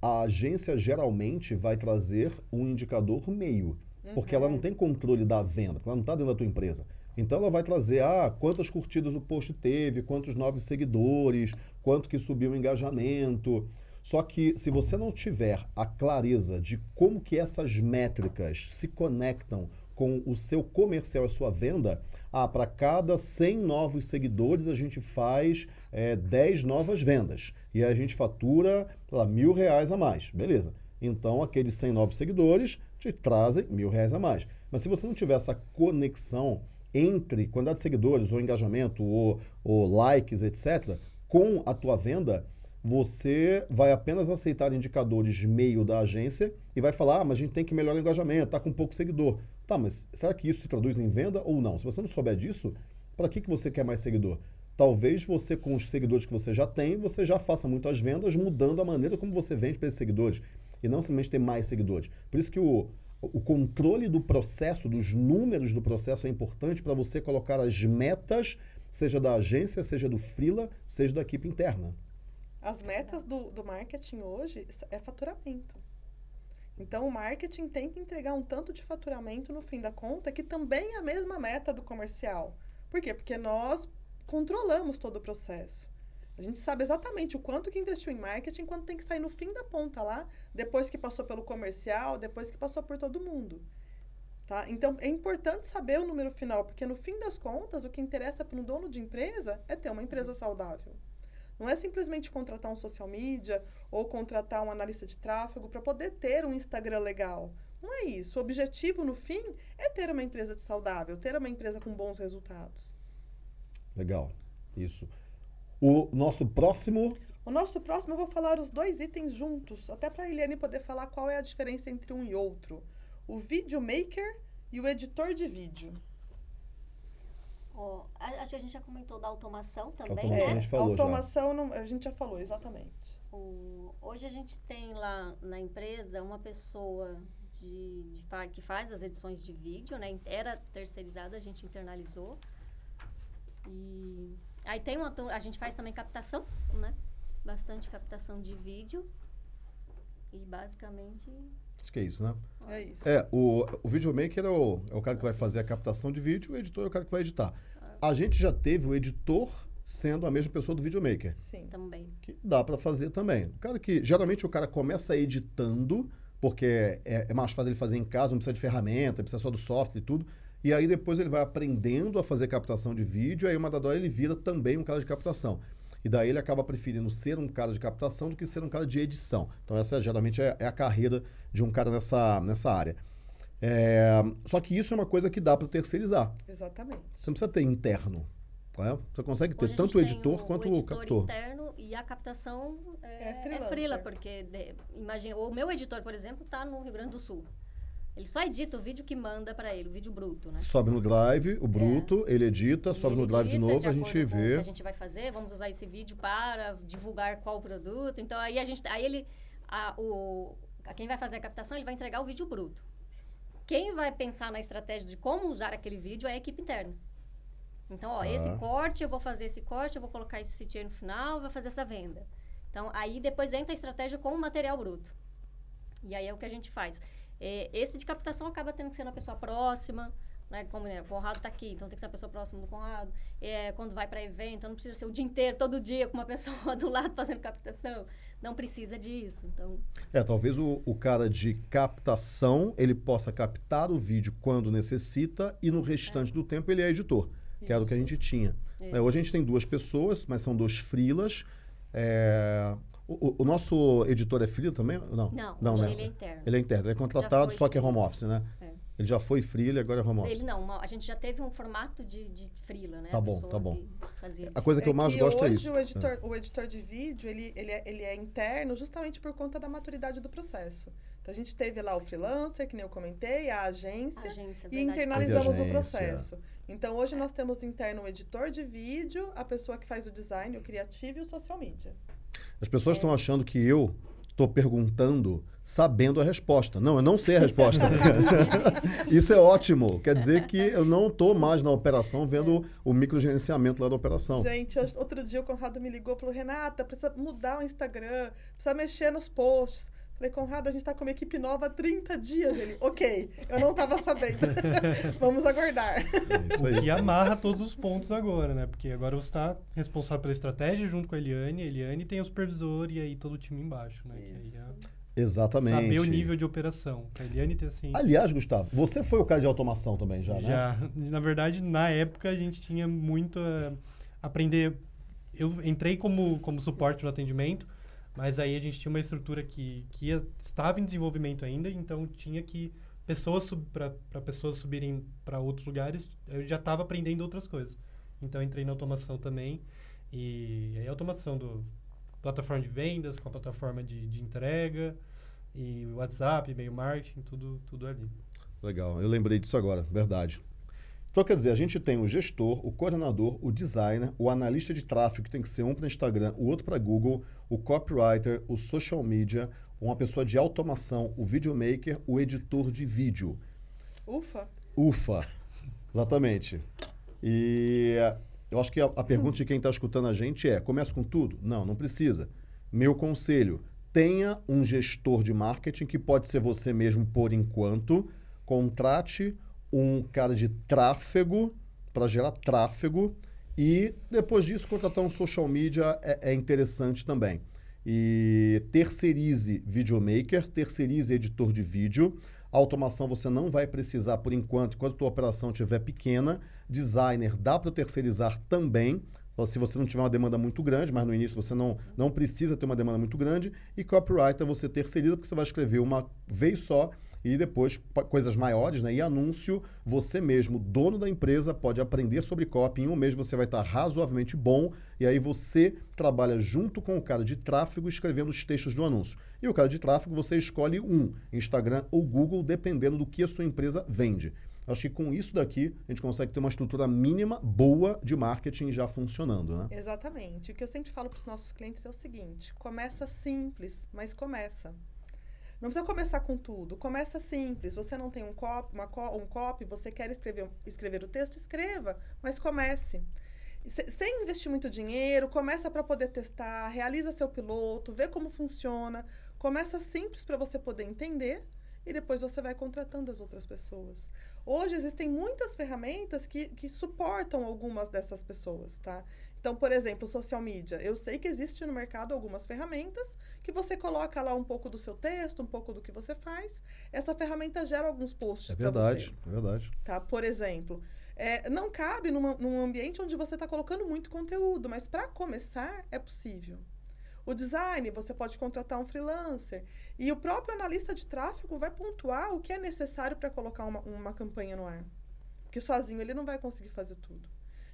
a agência geralmente vai trazer um indicador meio, uhum. porque ela não tem controle da venda, ela não está dentro da tua empresa. Então ela vai trazer, ah, quantas curtidas o post teve, quantos novos seguidores, quanto que subiu o engajamento. Só que se você não tiver a clareza de como que essas métricas se conectam com o seu comercial, a sua venda, ah, para cada 100 novos seguidores a gente faz é, 10 novas vendas e a gente fatura, lá, mil reais a mais. Beleza. Então, aqueles 100 novos seguidores te trazem mil reais a mais. Mas se você não tiver essa conexão entre quantidade de seguidores, ou engajamento, ou, ou likes, etc., com a tua venda, você vai apenas aceitar indicadores meio da agência e vai falar, ah, mas a gente tem que melhorar o engajamento, está com pouco seguidor. Tá, mas será que isso se traduz em venda ou não? Se você não souber disso, para que, que você quer mais seguidor? Talvez você, com os seguidores que você já tem, você já faça muitas vendas mudando a maneira como você vende para esses seguidores. E não simplesmente ter mais seguidores. Por isso que o, o controle do processo, dos números do processo é importante para você colocar as metas, seja da agência, seja do freela, seja da equipe interna.
As metas do, do marketing hoje é faturamento. Então, o marketing tem que entregar um tanto de faturamento no fim da conta, que também é a mesma meta do comercial. Por quê? Porque nós controlamos todo o processo. A gente sabe exatamente o quanto que investiu em marketing, quanto tem que sair no fim da ponta lá, depois que passou pelo comercial, depois que passou por todo mundo. Tá? Então, é importante saber o número final, porque no fim das contas, o que interessa para um dono de empresa é ter uma empresa saudável. Não é simplesmente contratar um social media ou contratar um analista de tráfego para poder ter um Instagram legal. Não é isso. O objetivo, no fim, é ter uma empresa saudável, ter uma empresa com bons resultados.
Legal. Isso. O nosso próximo.
O nosso próximo, eu vou falar os dois itens juntos, até para a Eliane poder falar qual é a diferença entre um e outro. O videomaker e o editor de vídeo.
Oh, acho que a gente já comentou da automação também,
automação
né?
A gente falou
automação não, a gente já falou, exatamente.
O, hoje a gente tem lá na empresa uma pessoa de, de, que faz as edições de vídeo, né? Era terceirizada, a gente internalizou. E aí tem uma a gente faz também captação, né? Bastante captação de vídeo. E basicamente
Acho que é isso, né?
É isso.
É, o, o videomaker é o, é o cara que vai fazer a captação de vídeo, o editor é o cara que vai editar. A gente já teve o editor sendo a mesma pessoa do videomaker.
Sim.
Também.
Que dá para fazer também. O cara que, geralmente o cara começa editando, porque é, é mais fácil ele fazer em casa, não precisa de ferramenta, precisa só do software e tudo. E aí depois ele vai aprendendo a fazer captação de vídeo, aí uma da dó ele vira também um cara de captação. E daí ele acaba preferindo ser um cara de captação do que ser um cara de edição. Então essa geralmente é, é a carreira de um cara nessa, nessa área. É, só que isso é uma coisa que dá para terceirizar.
Exatamente.
Você não precisa ter interno. Né? Você consegue ter tanto o editor o, quanto o, editor o captor.
interno e a captação é, é, é freela, porque de, imagina, o meu editor, por exemplo, está no Rio Grande do Sul. Ele só edita o vídeo que manda para ele, o vídeo bruto, né?
Sobe no Drive, o bruto, é. ele edita, ele sobe no Drive de novo, de a gente vê.
O que a gente vai fazer, vamos usar esse vídeo para divulgar qual produto. Então aí a gente, aí ele, a, o, a quem vai fazer a captação, ele vai entregar o vídeo bruto. Quem vai pensar na estratégia de como usar aquele vídeo é a equipe interna. Então, ó, ah. esse corte, eu vou fazer esse corte, eu vou colocar esse CTA no final, vou fazer essa venda. Então, aí depois entra a estratégia com o material bruto. E aí é o que a gente faz. É, esse de captação acaba tendo que ser uma pessoa próxima, né? Como né, o Conrado está aqui, então tem que ser uma pessoa próxima do Conrado. É, quando vai para evento, então não precisa ser o dia inteiro, todo dia, com uma pessoa do lado fazendo captação. Não precisa disso. Então...
É, talvez o, o cara de captação, ele possa captar o vídeo quando necessita e no restante é. do tempo ele é editor. que era o que a gente tinha. É, hoje a gente tem duas pessoas, mas são dois frilas. É, o, o- nosso editor é frila também? Não,
Não,
não né?
ele é interno.
Ele é interno, ele é contratado, só que é home office, né?
É.
Ele já foi freela e agora é home office.
Ele não, a gente já teve um formato de, de freela, né?
Tá
A
bom, tá bom.
fazia
A coisa que eu mais
que
gosto é
hoje
isso.
O editor, o editor de vídeo, ele, ele, é, ele é interno justamente por conta da maturidade do processo. Então, a gente teve lá o freelancer, que nem eu comentei, a agência,
agência,
e internalizamos
Agência.
o processo. Então, hoje nós temos interno o editor de vídeo, a pessoa que faz o design, o criativo e o social media.
As pessoas estão achando que eu estou perguntando sabendo a resposta. Não, eu não sei a resposta. Isso é ótimo. Quer dizer que eu não estou mais na operação vendo o microgerenciamento lá da operação.
Gente, outro dia o Conrado me ligou e falou: Renata, precisa mudar o Instagram, precisa mexer nos posts. Falei, Conrado, a gente tá com uma equipe nova há 30 dias. Ele, ok, eu não tava sabendo. Vamos aguardar.
É isso
O
aí.
que amarra todos os pontos agora, né? Porque agora você está responsável pela estratégia junto com a Eliane. A Eliane tem o supervisor e aí todo o time embaixo, né? Que aí
Isso.
é
Exatamente.
saber o nível de operação. A Eliane tem assim...
Aliás, Gustavo, você foi o cara de automação também já, né?
Já, na verdade, na época a gente tinha muito a aprender. Eu entrei como, como suporte no atendimento, mas aí a gente tinha uma estrutura que, que ia- estava em desenvolvimento ainda, então tinha que pessoas para pessoas subirem para outros lugares, eu já estava aprendendo outras coisas. Então entrei na automação também e aí a automação do plataforma de vendas com a plataforma de, de entrega e WhatsApp, e-mail marketing, tudo tudo ali.
Legal, eu lembrei disso agora, verdade. Então, quer dizer, a gente tem o gestor, o coordenador, o designer, o analista de tráfego, que tem que ser um para Instagram, o outro para Google, o copywriter, o social media, uma pessoa de automação, o videomaker, o editor de vídeo.
Ufa.
Ufa, exatamente. E eu acho que a, a pergunta de quem está escutando a gente é: começa com tudo? Não, não precisa. Meu conselho: tenha um gestor de marketing que pode ser você mesmo por enquanto. Contrate um cara de tráfego para gerar tráfego e depois disso contratar um social media é, é interessante também. E terceirize videomaker, terceirize editor de vídeo. Automação você não vai precisar por enquanto, enquanto a tua operação estiver pequena. Designer dá para terceirizar também, se você não tiver uma demanda muito grande, mas no início você não, não precisa ter uma demanda muito grande. E copywriter você terceiriza porque você vai escrever uma vez só e depois coisas maiores, né? E anúncio, você mesmo, dono da empresa, pode aprender sobre copy. Em um mês você vai estar razoavelmente bom e aí você trabalha junto com o cara de tráfego escrevendo os textos do anúncio. E o cara de tráfego você escolhe um, Instagram ou Google, dependendo do que a sua empresa vende. Acho que com isso daqui a gente consegue ter uma estrutura mínima boa de marketing já funcionando, né?
Exatamente. O que eu sempre falo para os nossos clientes é o seguinte: começa simples, mas começa. Não precisa começar com tudo. Começa simples. Você não tem um copy, co- um copy, você quer escrever, escrever o texto, escreva, mas comece. Se- Sem investir muito dinheiro, começa para poder testar, realiza seu piloto, vê como funciona. Começa simples para você poder entender e depois você vai contratando as outras pessoas. Hoje existem muitas ferramentas que, que suportam algumas dessas pessoas, tá? Então, por exemplo, social media. Eu sei que existe no mercado algumas ferramentas que você coloca lá um pouco do seu texto, um pouco do que você faz. Essa ferramenta gera alguns posts
É verdade, é verdade.
tá? Por exemplo, é, não cabe numa- num ambiente onde você está colocando muito conteúdo, mas para começar é possível. O design, você pode contratar um freelancer. E o próprio analista de tráfego vai pontuar o que é necessário para colocar uma, uma campanha no ar. Porque sozinho ele não vai conseguir fazer tudo.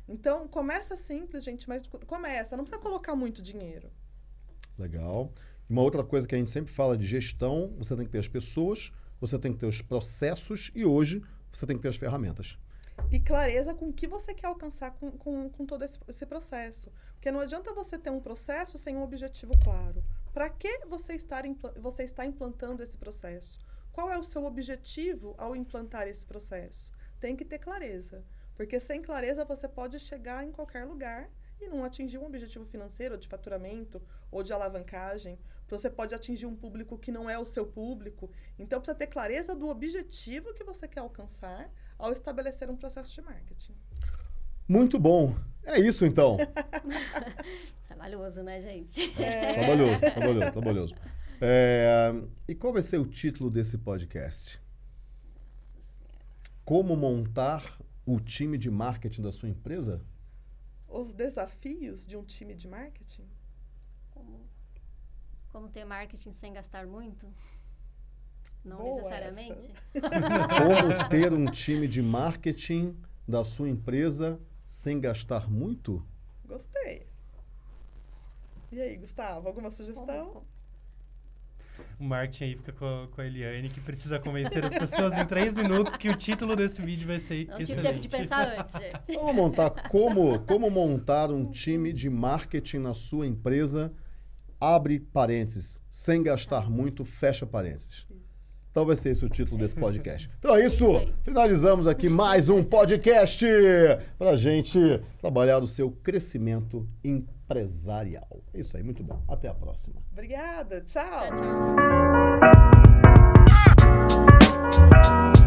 Então, começa simples, gente, mas co- começa. Não precisa colocar muito dinheiro.
Legal. Uma outra coisa que a gente sempre fala de gestão, você tem que ter as pessoas, você tem que ter os processos e hoje você tem que ter as ferramentas.
E clareza com o que você quer alcançar com, com, com todo esse, esse processo. Porque não adianta você ter um processo sem um objetivo claro. Para que você, estar você está implantando esse processo? Qual é o seu objetivo ao implantar esse processo? Tem que ter clareza. Porque sem clareza você pode chegar em qualquer lugar e não atingir um objetivo financeiro, ou de faturamento, ou de alavancagem. Você pode atingir um público que não é o seu público. Então precisa ter clareza do objetivo que você quer alcançar ao estabelecer um processo de marketing.
Muito bom. É isso então.
Trabalhoso, né, gente?
Trabalhoso, trabalhoso, trabalhoso. É, e qual vai ser o título desse podcast? Como montar o time de marketing da sua empresa?
Os desafios de um time de marketing?
Como, como ter marketing sem gastar muito? Não
Boa
necessariamente.
Como ter um time de marketing da sua empresa sem gastar muito?
Gostei. E aí, Gustavo, alguma sugestão?
Como-
O marketing aí fica com a, com a Eliane, que precisa convencer as pessoas em três minutos que o título desse vídeo vai ser
Não tive
excelente.
tempo de pensar antes, gente.
Vamos montar como, como montar um time de marketing na sua empresa, abre parênteses, sem gastar muito, fecha parênteses. Então vai ser esse o título desse podcast. Então é isso. Finalizamos aqui mais um podcast para a gente trabalhar o seu crescimento empresarial. É isso aí, muito bom. Até a próxima.
Obrigada. Tchau.
tchau, tchau.